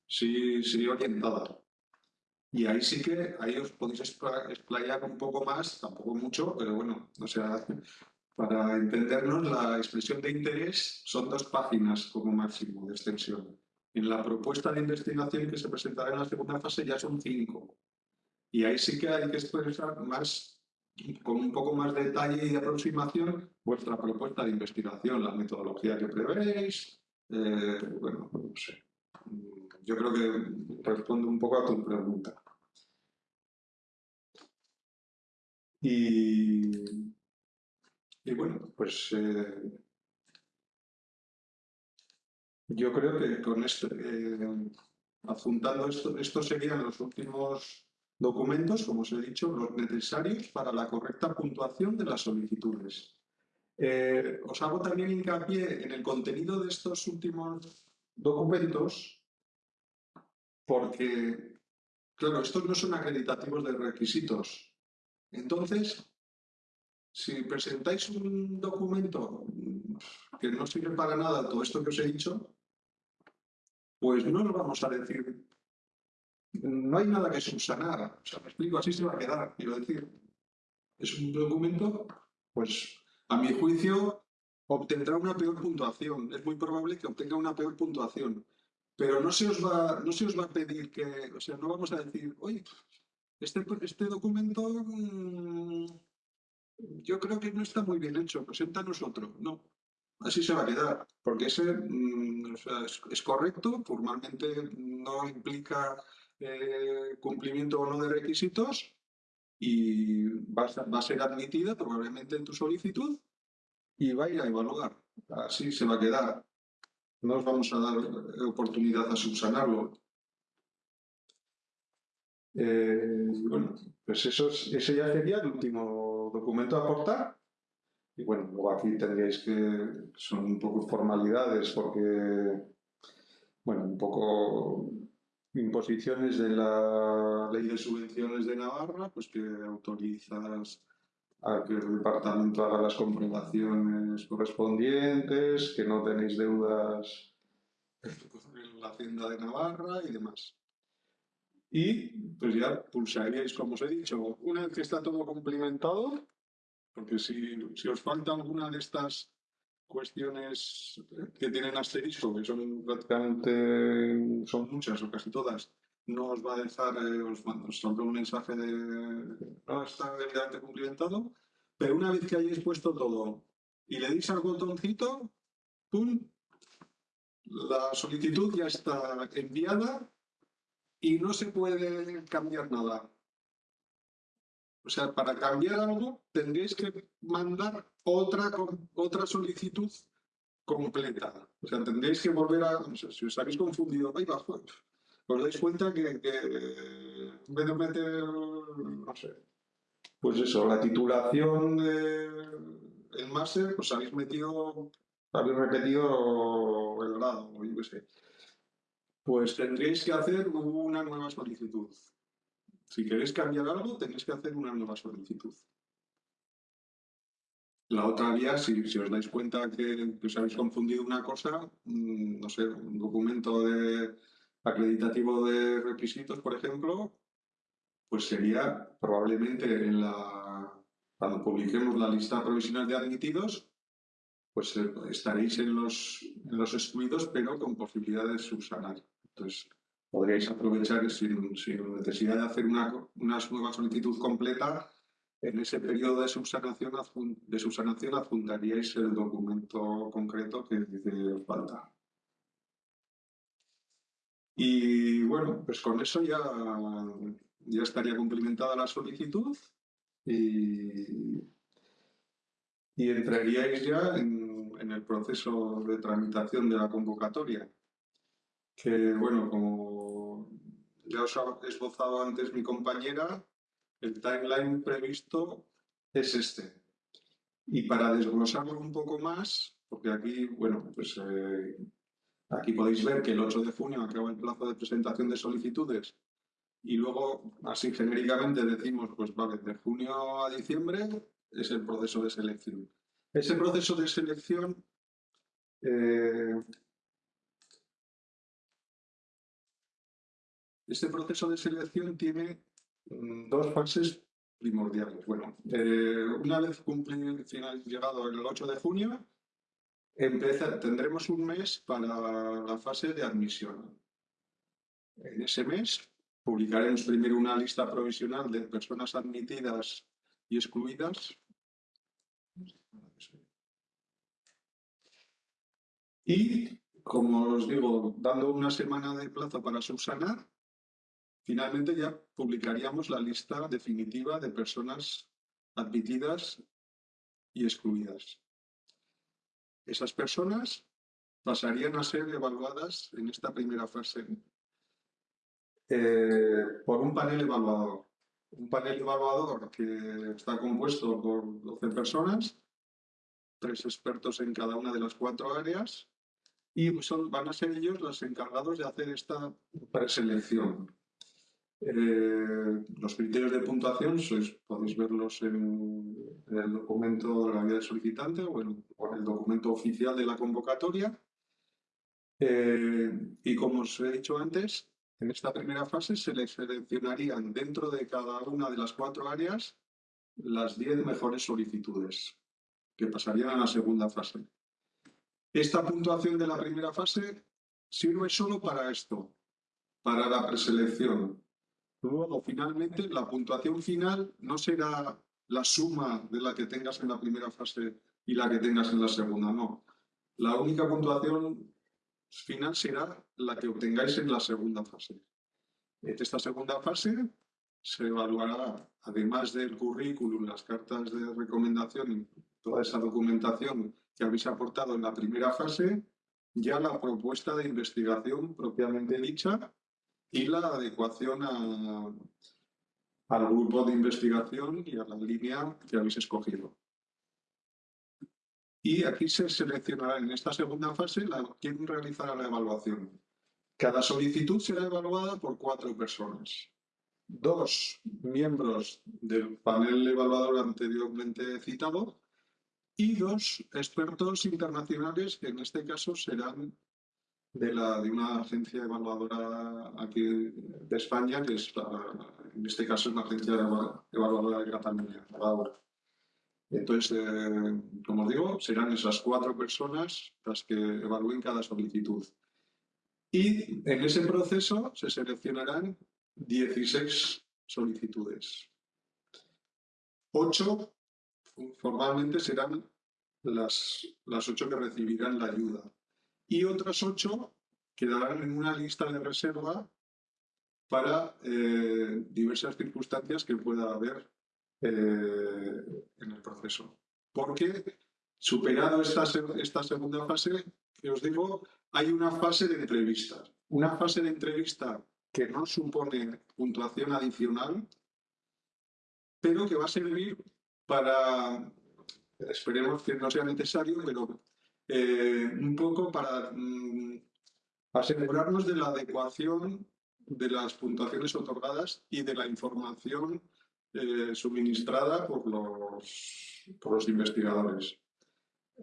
sí, sí orientada. Y ahí sí que, ahí os podéis expla- explayar un poco más, tampoco mucho, pero bueno, o sea, para entendernos, la expresión de interés son dos páginas como máximo de extensión. En la propuesta de investigación que se presentará en la segunda fase ya son cinco. Y ahí sí que hay que expresar más, con un poco más de detalle y de aproximación, vuestra propuesta de investigación, la metodología que prevéis. eh, bueno, no sé. Yo creo que respondo un poco a tu pregunta. Y, y bueno, pues eh, yo creo que con esto, eh, esto, estos serían los últimos documentos, como os he dicho, los necesarios para la correcta puntuación de las solicitudes. Eh, os hago también hincapié en el contenido de estos últimos documentos porque, claro, estos no son acreditativos de requisitos. Entonces, si presentáis un documento que no sirve para nada todo esto que os he dicho, pues no os vamos a decir, no hay nada que subsanar. O sea, me explico, así se va a quedar. Quiero decir, es un documento, pues a mi juicio obtendrá una peor puntuación. Es muy probable que obtenga una peor puntuación. Pero no se os va, no se os va a pedir que, o sea, no vamos a decir, oye, este, este documento mm, yo creo que no está muy bien hecho, preséntanos otro. No, así se va a quedar, porque ese mm, es, correcto, formalmente no implica eh, cumplimiento o no de requisitos y va a, va a ser admitida probablemente en tu solicitud y va a ir a evaluar. Así se va a quedar. No os vamos a dar oportunidad a subsanarlo. Eh, bueno, pues eso es- ese ya sería el último documento a aportar. Y bueno, luego aquí tendríais que, son un poco formalidades porque, bueno, un poco imposiciones de la Ley de Subvenciones de Navarra, pues que autorizas a que el departamento haga las comprobaciones correspondientes, que no tenéis deudas en la Hacienda de Navarra y demás. Y pues ya pulsaríais, como os he dicho, una vez que está todo cumplimentado, porque si, si os falta alguna de estas cuestiones que tienen asterisco, que son prácticamente, son muchas o casi todas, no os va a dejar, eh, os, saldrá un mensaje de no está debidamente cumplimentado, pero una vez que hayáis puesto todo y le deis al botoncito, ¡pum! La solicitud ya está enviada y no se puede cambiar nada. O sea, para cambiar algo tendréis que mandar otra, otra solicitud completa. O sea, tendréis que volver a... o sea, si os habéis confundido, ahí va, joder, os dais cuenta que, que en vez de meter, no sé, pues eso, la titulación del máster, pues habéis metido, habéis repetido el grado, o yo qué sé. Pues tendréis que hacer una nueva solicitud. Si queréis cambiar algo, tenéis que hacer una nueva solicitud. La otra vía, si, os dais cuenta que, que os habéis confundido una cosa, mm, no sé, un documento de, acreditativo de requisitos, por ejemplo, pues sería probablemente en la, cuando publiquemos la lista provisional de admitidos, pues eh, estaréis en los, en los excluidos, pero con posibilidad de subsanar. Entonces, podríais aprovechar sin, sin necesidad de hacer una, una nueva solicitud completa. En ese periodo de subsanación, de subsanación adjuntaríais el documento concreto que dice falta. Y bueno, pues con eso ya, ya estaría cumplimentada la solicitud y, y entraríais ya en, en el proceso de tramitación de la convocatoria. Que bueno, como ya os ha esbozado antes mi compañera, el timeline previsto es este. Y para desglosarlo un poco más, porque aquí, bueno, pues eh, aquí podéis ver que el 8 de junio acaba el plazo de presentación de solicitudes y luego, así genéricamente decimos, pues vale, de junio a diciembre es el proceso de selección. Ese proceso de selección eh, Este proceso de selección tiene mm, dos fases primordiales. Bueno, eh, una vez cumple, final, llegado el 8 de junio, empieza- tendremos un mes para la fase de admisión. En ese mes publicaremos primero una lista provisional de personas admitidas y excluidas. Y, como os digo, dando una semana de plazo para subsanar, finalmente ya publicaríamos la lista definitiva de personas admitidas y excluidas. Esas personas pasarían a ser evaluadas en esta primera fase eh, por un panel evaluador. Un panel evaluador que está compuesto por 12 personas, tres expertos en cada una de las cuatro áreas, y son, van a ser ellos los encargados de hacer esta preselección. Eh, los criterios de puntuación sois, podéis verlos en, el documento de la guía del solicitante o en, o en el documento oficial de la convocatoria. Eh, y como os he dicho antes, en esta primera fase se les seleccionarían dentro de cada una de las cuatro áreas las 10 mejores solicitudes que pasarían a la segunda fase. Esta puntuación de la primera fase sirve solo para esto, para la preselección. Luego, finalmente, la puntuación final no será la suma de la que tengas en la primera fase y la que tengas en la segunda, no. La única puntuación final será la que obtengáis en la segunda fase. En esta segunda fase se evaluará, además del currículum, las cartas de recomendación y toda esa documentación que habéis aportado en la primera fase, ya la propuesta de investigación propiamente dicha y la adecuación a- al grupo de investigación y a la línea que habéis escogido. Y aquí se seleccionará en esta segunda fase la, quién realizará la evaluación. Cada solicitud será evaluada por cuatro personas. Dos miembros del panel evaluador anteriormente citado y dos expertos internacionales que en este caso serán de, la, de una agencia evaluadora aquí de España, que es la- en este caso es una agencia eva- evaluadora de Cataluña. evaluadora. Entonces, eh, como os digo, serán esas cuatro personas las que evalúen cada solicitud. Y en ese proceso se seleccionarán 16 solicitudes. Ocho formalmente serán las, las ocho que recibirán la ayuda. Y otras ocho quedarán en una lista de reserva para eh, diversas circunstancias que pueda haber eh, en el proceso. Porque superado esta, esta segunda fase, que os digo, hay una fase de entrevista. Una fase de entrevista que no supone puntuación adicional, pero que va a servir para, esperemos que no sea necesario, pero eh, un poco para mm, asegurarnos de la adecuación de las puntuaciones otorgadas y de la información eh, suministrada por los, por los investigadores.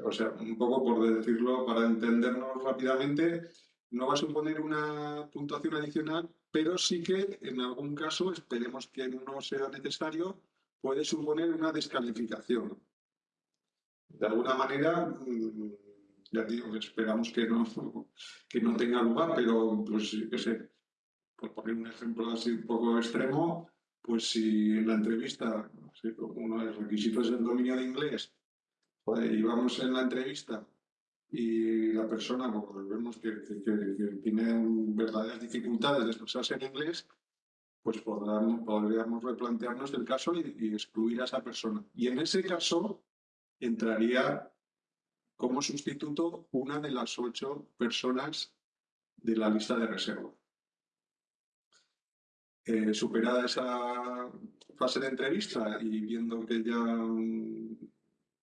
O sea, un poco por decirlo, para entendernos rápidamente, no va a suponer una puntuación adicional, pero sí que en algún caso, esperemos que no sea necesario, puede suponer una descalificación. De alguna manera, mm, ya digo, esperamos que no, que no tenga lugar, pero pues, por poner un ejemplo así un poco extremo, pues si en la entrevista, uno de los requisitos es el dominio de inglés, y vamos en la entrevista y la persona pues, vemos que, tiene verdaderas dificultades de expresarse en inglés, pues podríamos replantearnos el caso y, excluir a esa persona. Y en ese caso entraría como sustituto una de las ocho personas de la lista de reserva. Eh, superada esa fase de entrevista y viendo que ya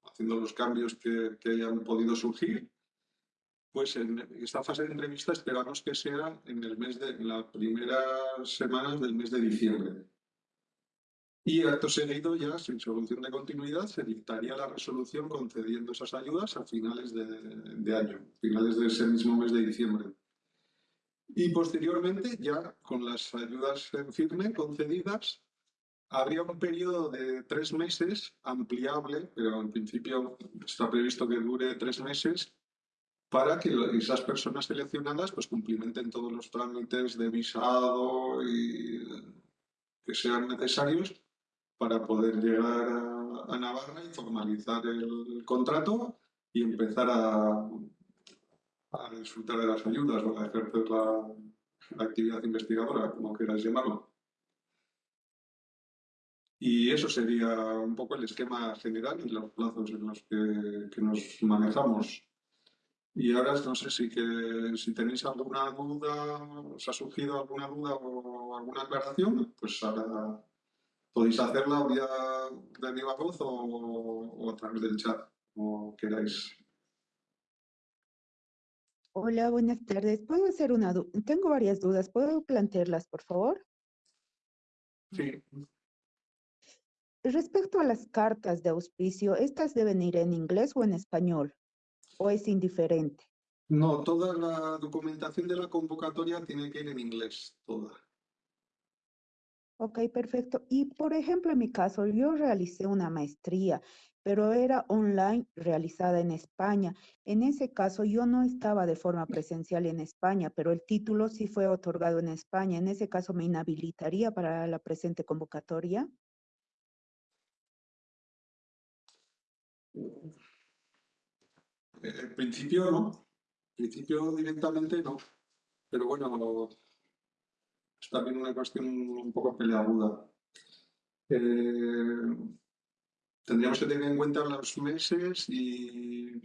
haciendo los cambios que, que hayan podido surgir, pues en esta fase de entrevista esperamos que sea en el mes de en las primeras semanas del mes de diciembre. Y acto seguido, ya sin solución de continuidad, se dictaría la resolución concediendo esas ayudas a finales de, de año, finales de ese mismo mes de diciembre. Y posteriormente, ya con las ayudas en firme concedidas, habría un periodo de tres meses ampliable, pero en principio está previsto que dure tres meses, para que esas personas seleccionadas pues cumplimenten todos los trámites de visado y que sean necesarios para poder llegar a, Navarra y formalizar el contrato y empezar a, disfrutar de las ayudas o a ejercer la, la actividad investigadora, como quieras llamarlo. Y eso sería un poco el esquema general y los plazos en los que, que nos manejamos. Y ahora no sé si, que, si tenéis alguna duda, os ha surgido alguna duda o alguna aclaración, pues ahora podéis hacerla vía de viva voz o, a través del chat, como queráis. Hola, buenas tardes. ¿Puedo hacer una? Tengo varias dudas. ¿Puedo plantearlas, por favor? Sí. Respecto a las cartas de auspicio, ¿estas deben ir en inglés o en español? o es indiferente? No, toda la documentación de la convocatoria tiene que ir en inglés, toda. Ok, perfecto. Y por ejemplo, en mi caso, yo realicé una maestría, pero era online realizada en España. En ese caso, yo no estaba de forma presencial en España, pero el título sí fue otorgado en España. En ese caso, ¿me inhabilitaría para la presente convocatoria? En principio no, en principio directamente no, pero bueno, es también una cuestión un poco peleaguda. Eh, tendríamos que tener en cuenta los meses y,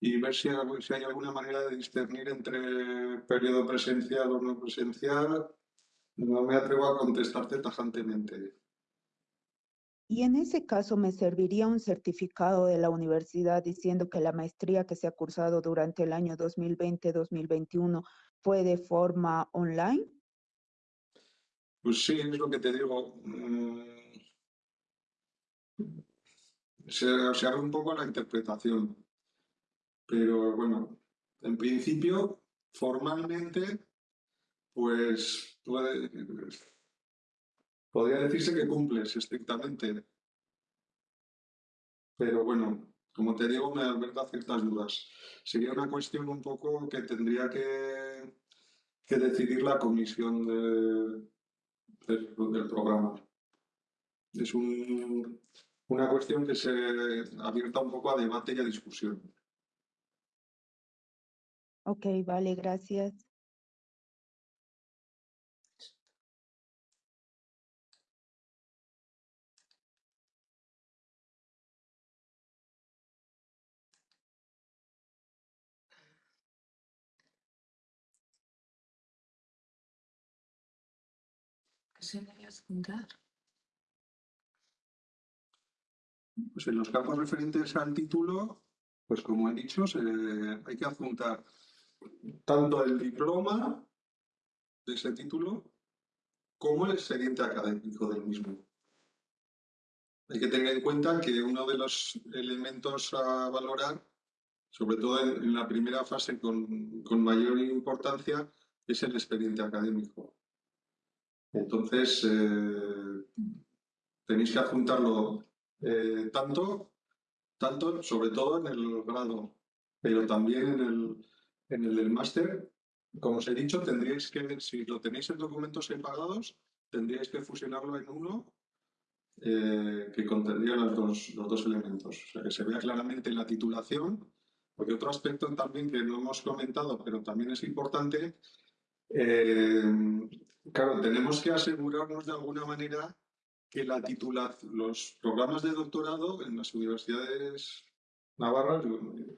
y ver si, si, hay alguna manera de discernir entre periodo presencial o no presencial. No me atrevo a contestarte tajantemente. Y en ese caso me serviría un certificado de la universidad diciendo que la maestría que se ha cursado durante el año 2020-2021 fue de forma online. Pues sí, es lo que te digo. Mm, se, abre un poco la interpretación. Pero bueno, en principio, formalmente, pues puede, podría decirse que cumples estrictamente. pero bueno, como te digo, me alberga ciertas dudas. Sería una cuestión un poco que tendría que, que decidir la comisión de, del, programa. Es un, una cuestión que se abierta un poco a debate y a discusión. Ok, vale, gracias. Se debe adjuntar? Pues en los campos referentes al título, pues como he dicho, hay que adjuntar tanto el diploma de ese título como el expediente académico del mismo. Hay que tener en cuenta que uno de los elementos a valorar, sobre todo en, en la primera fase con, con mayor importancia, es el expediente académico. Entonces, eh, tenéis que adjuntarlo eh, tanto, tanto, sobre todo en el grado, pero también en el, en el del máster. Como os he dicho, tendríais que, si lo tenéis en documentos separados, tendríais que fusionarlo en uno eh, que contendría los dos, los dos elementos. O sea, que se vea claramente la titulación, porque otro aspecto también que no hemos comentado, pero también es importante, claro, tenemos que asegurarnos de alguna manera que la titulación, los programas de doctorado en las universidades navarras,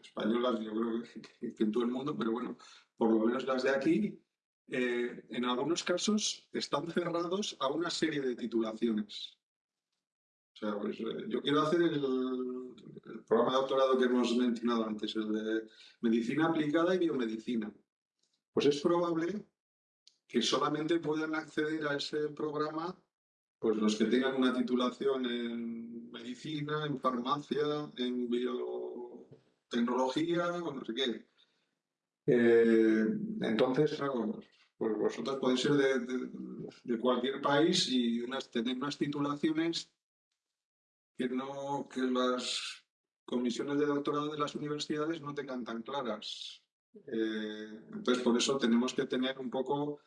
españolas, yo creo que, en todo el mundo, pero bueno, por lo menos las de aquí, eh, en algunos casos están cerrados a una serie de titulaciones. O sea, pues, eh, yo quiero hacer el programa de doctorado que hemos mencionado antes, el de medicina aplicada y biomedicina. Pues es probable que solamente puedan acceder a ese programa pues los que tengan una titulación en medicina, en farmacia, en biotecnología o no sé qué. Eh, entonces, pues vosotros podéis ser de, cualquier país y tener unas titulaciones que no que las comisiones de doctorado de las universidades no tengan tan claras. Eh, entonces, por eso tenemos que tener un poco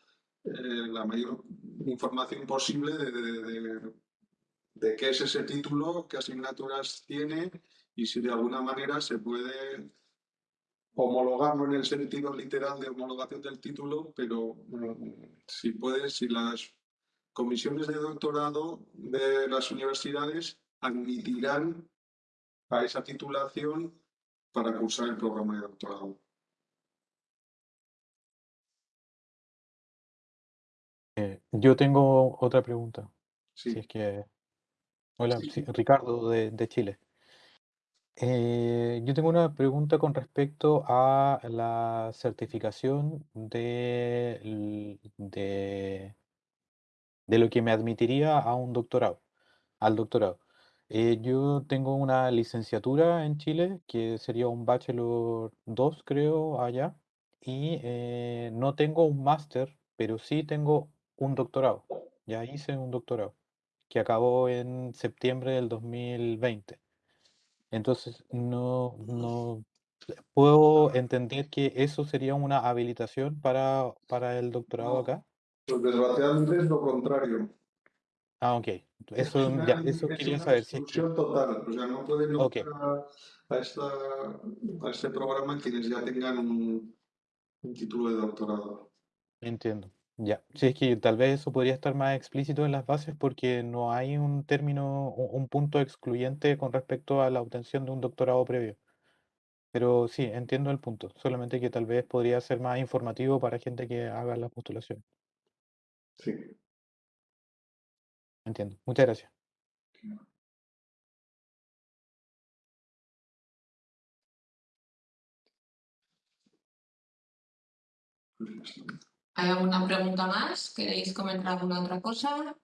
la mayor información posible de- de qué es ese título, qué asignaturas tiene y si de alguna manera se puede homologarlo en el sentido literal de homologación del título, pero mm, si puede, si las comisiones de doctorado de las universidades admitirán a esa titulación para cursar el programa de doctorado. Eh, yo tengo otra pregunta. Sí. Si es que. Hola, Sí. sí, Ricardo de, de Chile. Eh, yo tengo una pregunta con respecto a la certificación de, de, de lo que me admitiría a un doctorado, al doctorado. Eh, yo tengo una licenciatura en Chile, que sería un Bachelor 2, creo, allá, y eh, no tengo un máster, pero sí tengo un doctorado. Ya hice un doctorado, que acabó en septiembre del 2020. Entonces, no, no puedo entender que eso sería una habilitación para, para el doctorado No. acá. Pues desgraciadamente es lo contrario. Ah, ok. Es Eso, una, ya, eso es quería una saber es exclusión total. O sea, no pueden Ok. optar a, a esta, a este programa quienes ya tengan un, un título de doctorado. Entiendo. Ya. Sí, es que tal vez eso podría estar más explícito en las bases porque no hay un término, un, un punto excluyente con respecto a la obtención de un doctorado previo. Pero sí, entiendo el punto. Solamente que tal vez podría ser más informativo para gente que haga la postulación. Sí. Entiendo. Muchas gracias. ¿Hay alguna pregunta más? ¿Queréis comentar alguna otra cosa?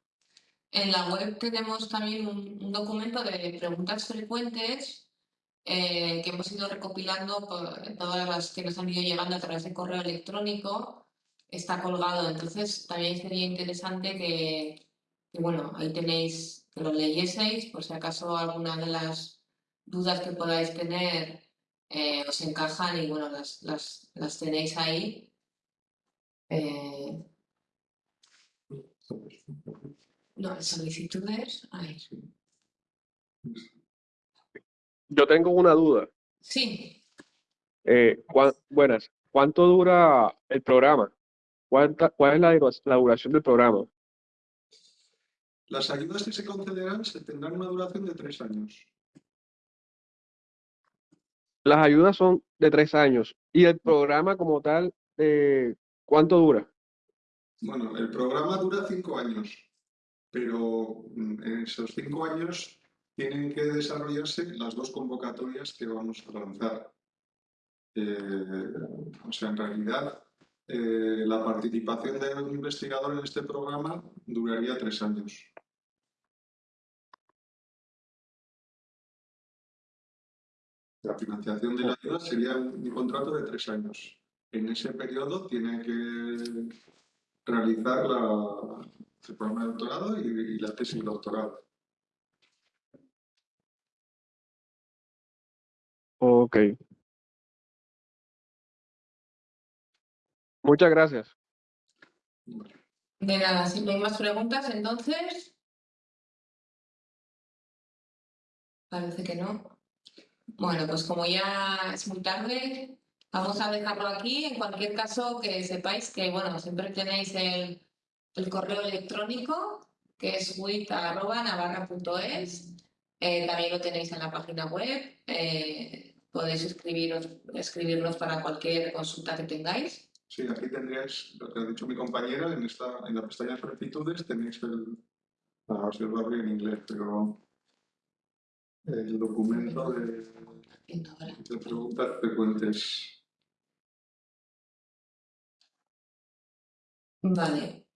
En la web tenemos también un, documento de preguntas frecuentes eh, que hemos ido recopilando todas las que nos han ido llegando a través de correo electrónico. Está colgado, entonces también sería interesante que, que, bueno, ahí tenéis que lo leyeseis por si acaso alguna de las dudas que podáis tener eh, os encajan y bueno, las, las, las tenéis ahí. Eh, no, solicitudes. Ahí. Yo tengo una duda. Sí, Eh, cuán- buenas. ¿Cuánto dura el programa? ¿Cuánta, ¿Cuál es la duración del programa? Las ayudas que se concederán se tendrán una duración de tres años. Las ayudas son de tres años. ¿Y el programa como tal, eh, cuánto dura? Bueno, el programa dura cinco años, pero mm, en esos cinco años tienen que desarrollarse las dos convocatorias que vamos a lanzar. Eh, o sea, en realidad, eh, la participación de un investigador en este programa duraría tres años. La financiación de la ayuda sería un un contrato de tres años. En ese periodo tiene que realizar la, el programa de doctorado y, y la tesis de doctorado. Ok. Muchas gracias. de nada, si no hay más preguntas, entonces. Parece que no. Bueno, pues como ya es muy tarde, vamos a dejarlo aquí. En cualquier caso, que sepáis que, bueno, siempre tenéis el, el correo electrónico, que es wit.navarra.es. Eh, también lo tenéis en la página web. Eh, podéis escribiros, escribirnos para cualquier consulta que tengáis. Sí, aquí tendríais, lo que ha dicho mi compañera, en, esta, en la pestaña de solicitudes tenéis el, si os lo abrí en inglés, pero el documento de, de preguntas frecuentes. Vale,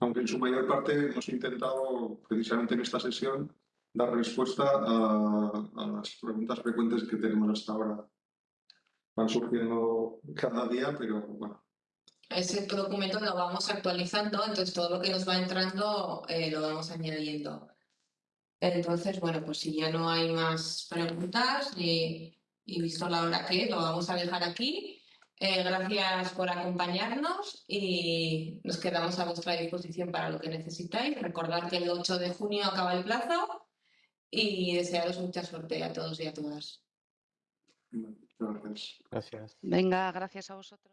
Aunque en su mayor parte hemos intentado, precisamente en esta sesión, dar respuesta a, a las preguntas frecuentes que tenemos hasta ahora. Van surgiendo cada día, pero bueno, ese documento lo vamos actualizando, entonces todo lo que nos va entrando eh, lo vamos añadiendo. Entonces, bueno, pues si ya no hay más preguntas y, y visto la hora que es, lo vamos a dejar aquí. Eh, gracias por acompañarnos y nos quedamos a vuestra disposición para lo que necesitáis. Recordad que el 8 de junio acaba el plazo y desearos mucha suerte a todos y a todas. gracias. Gracias. Venga, gracias a vosotros.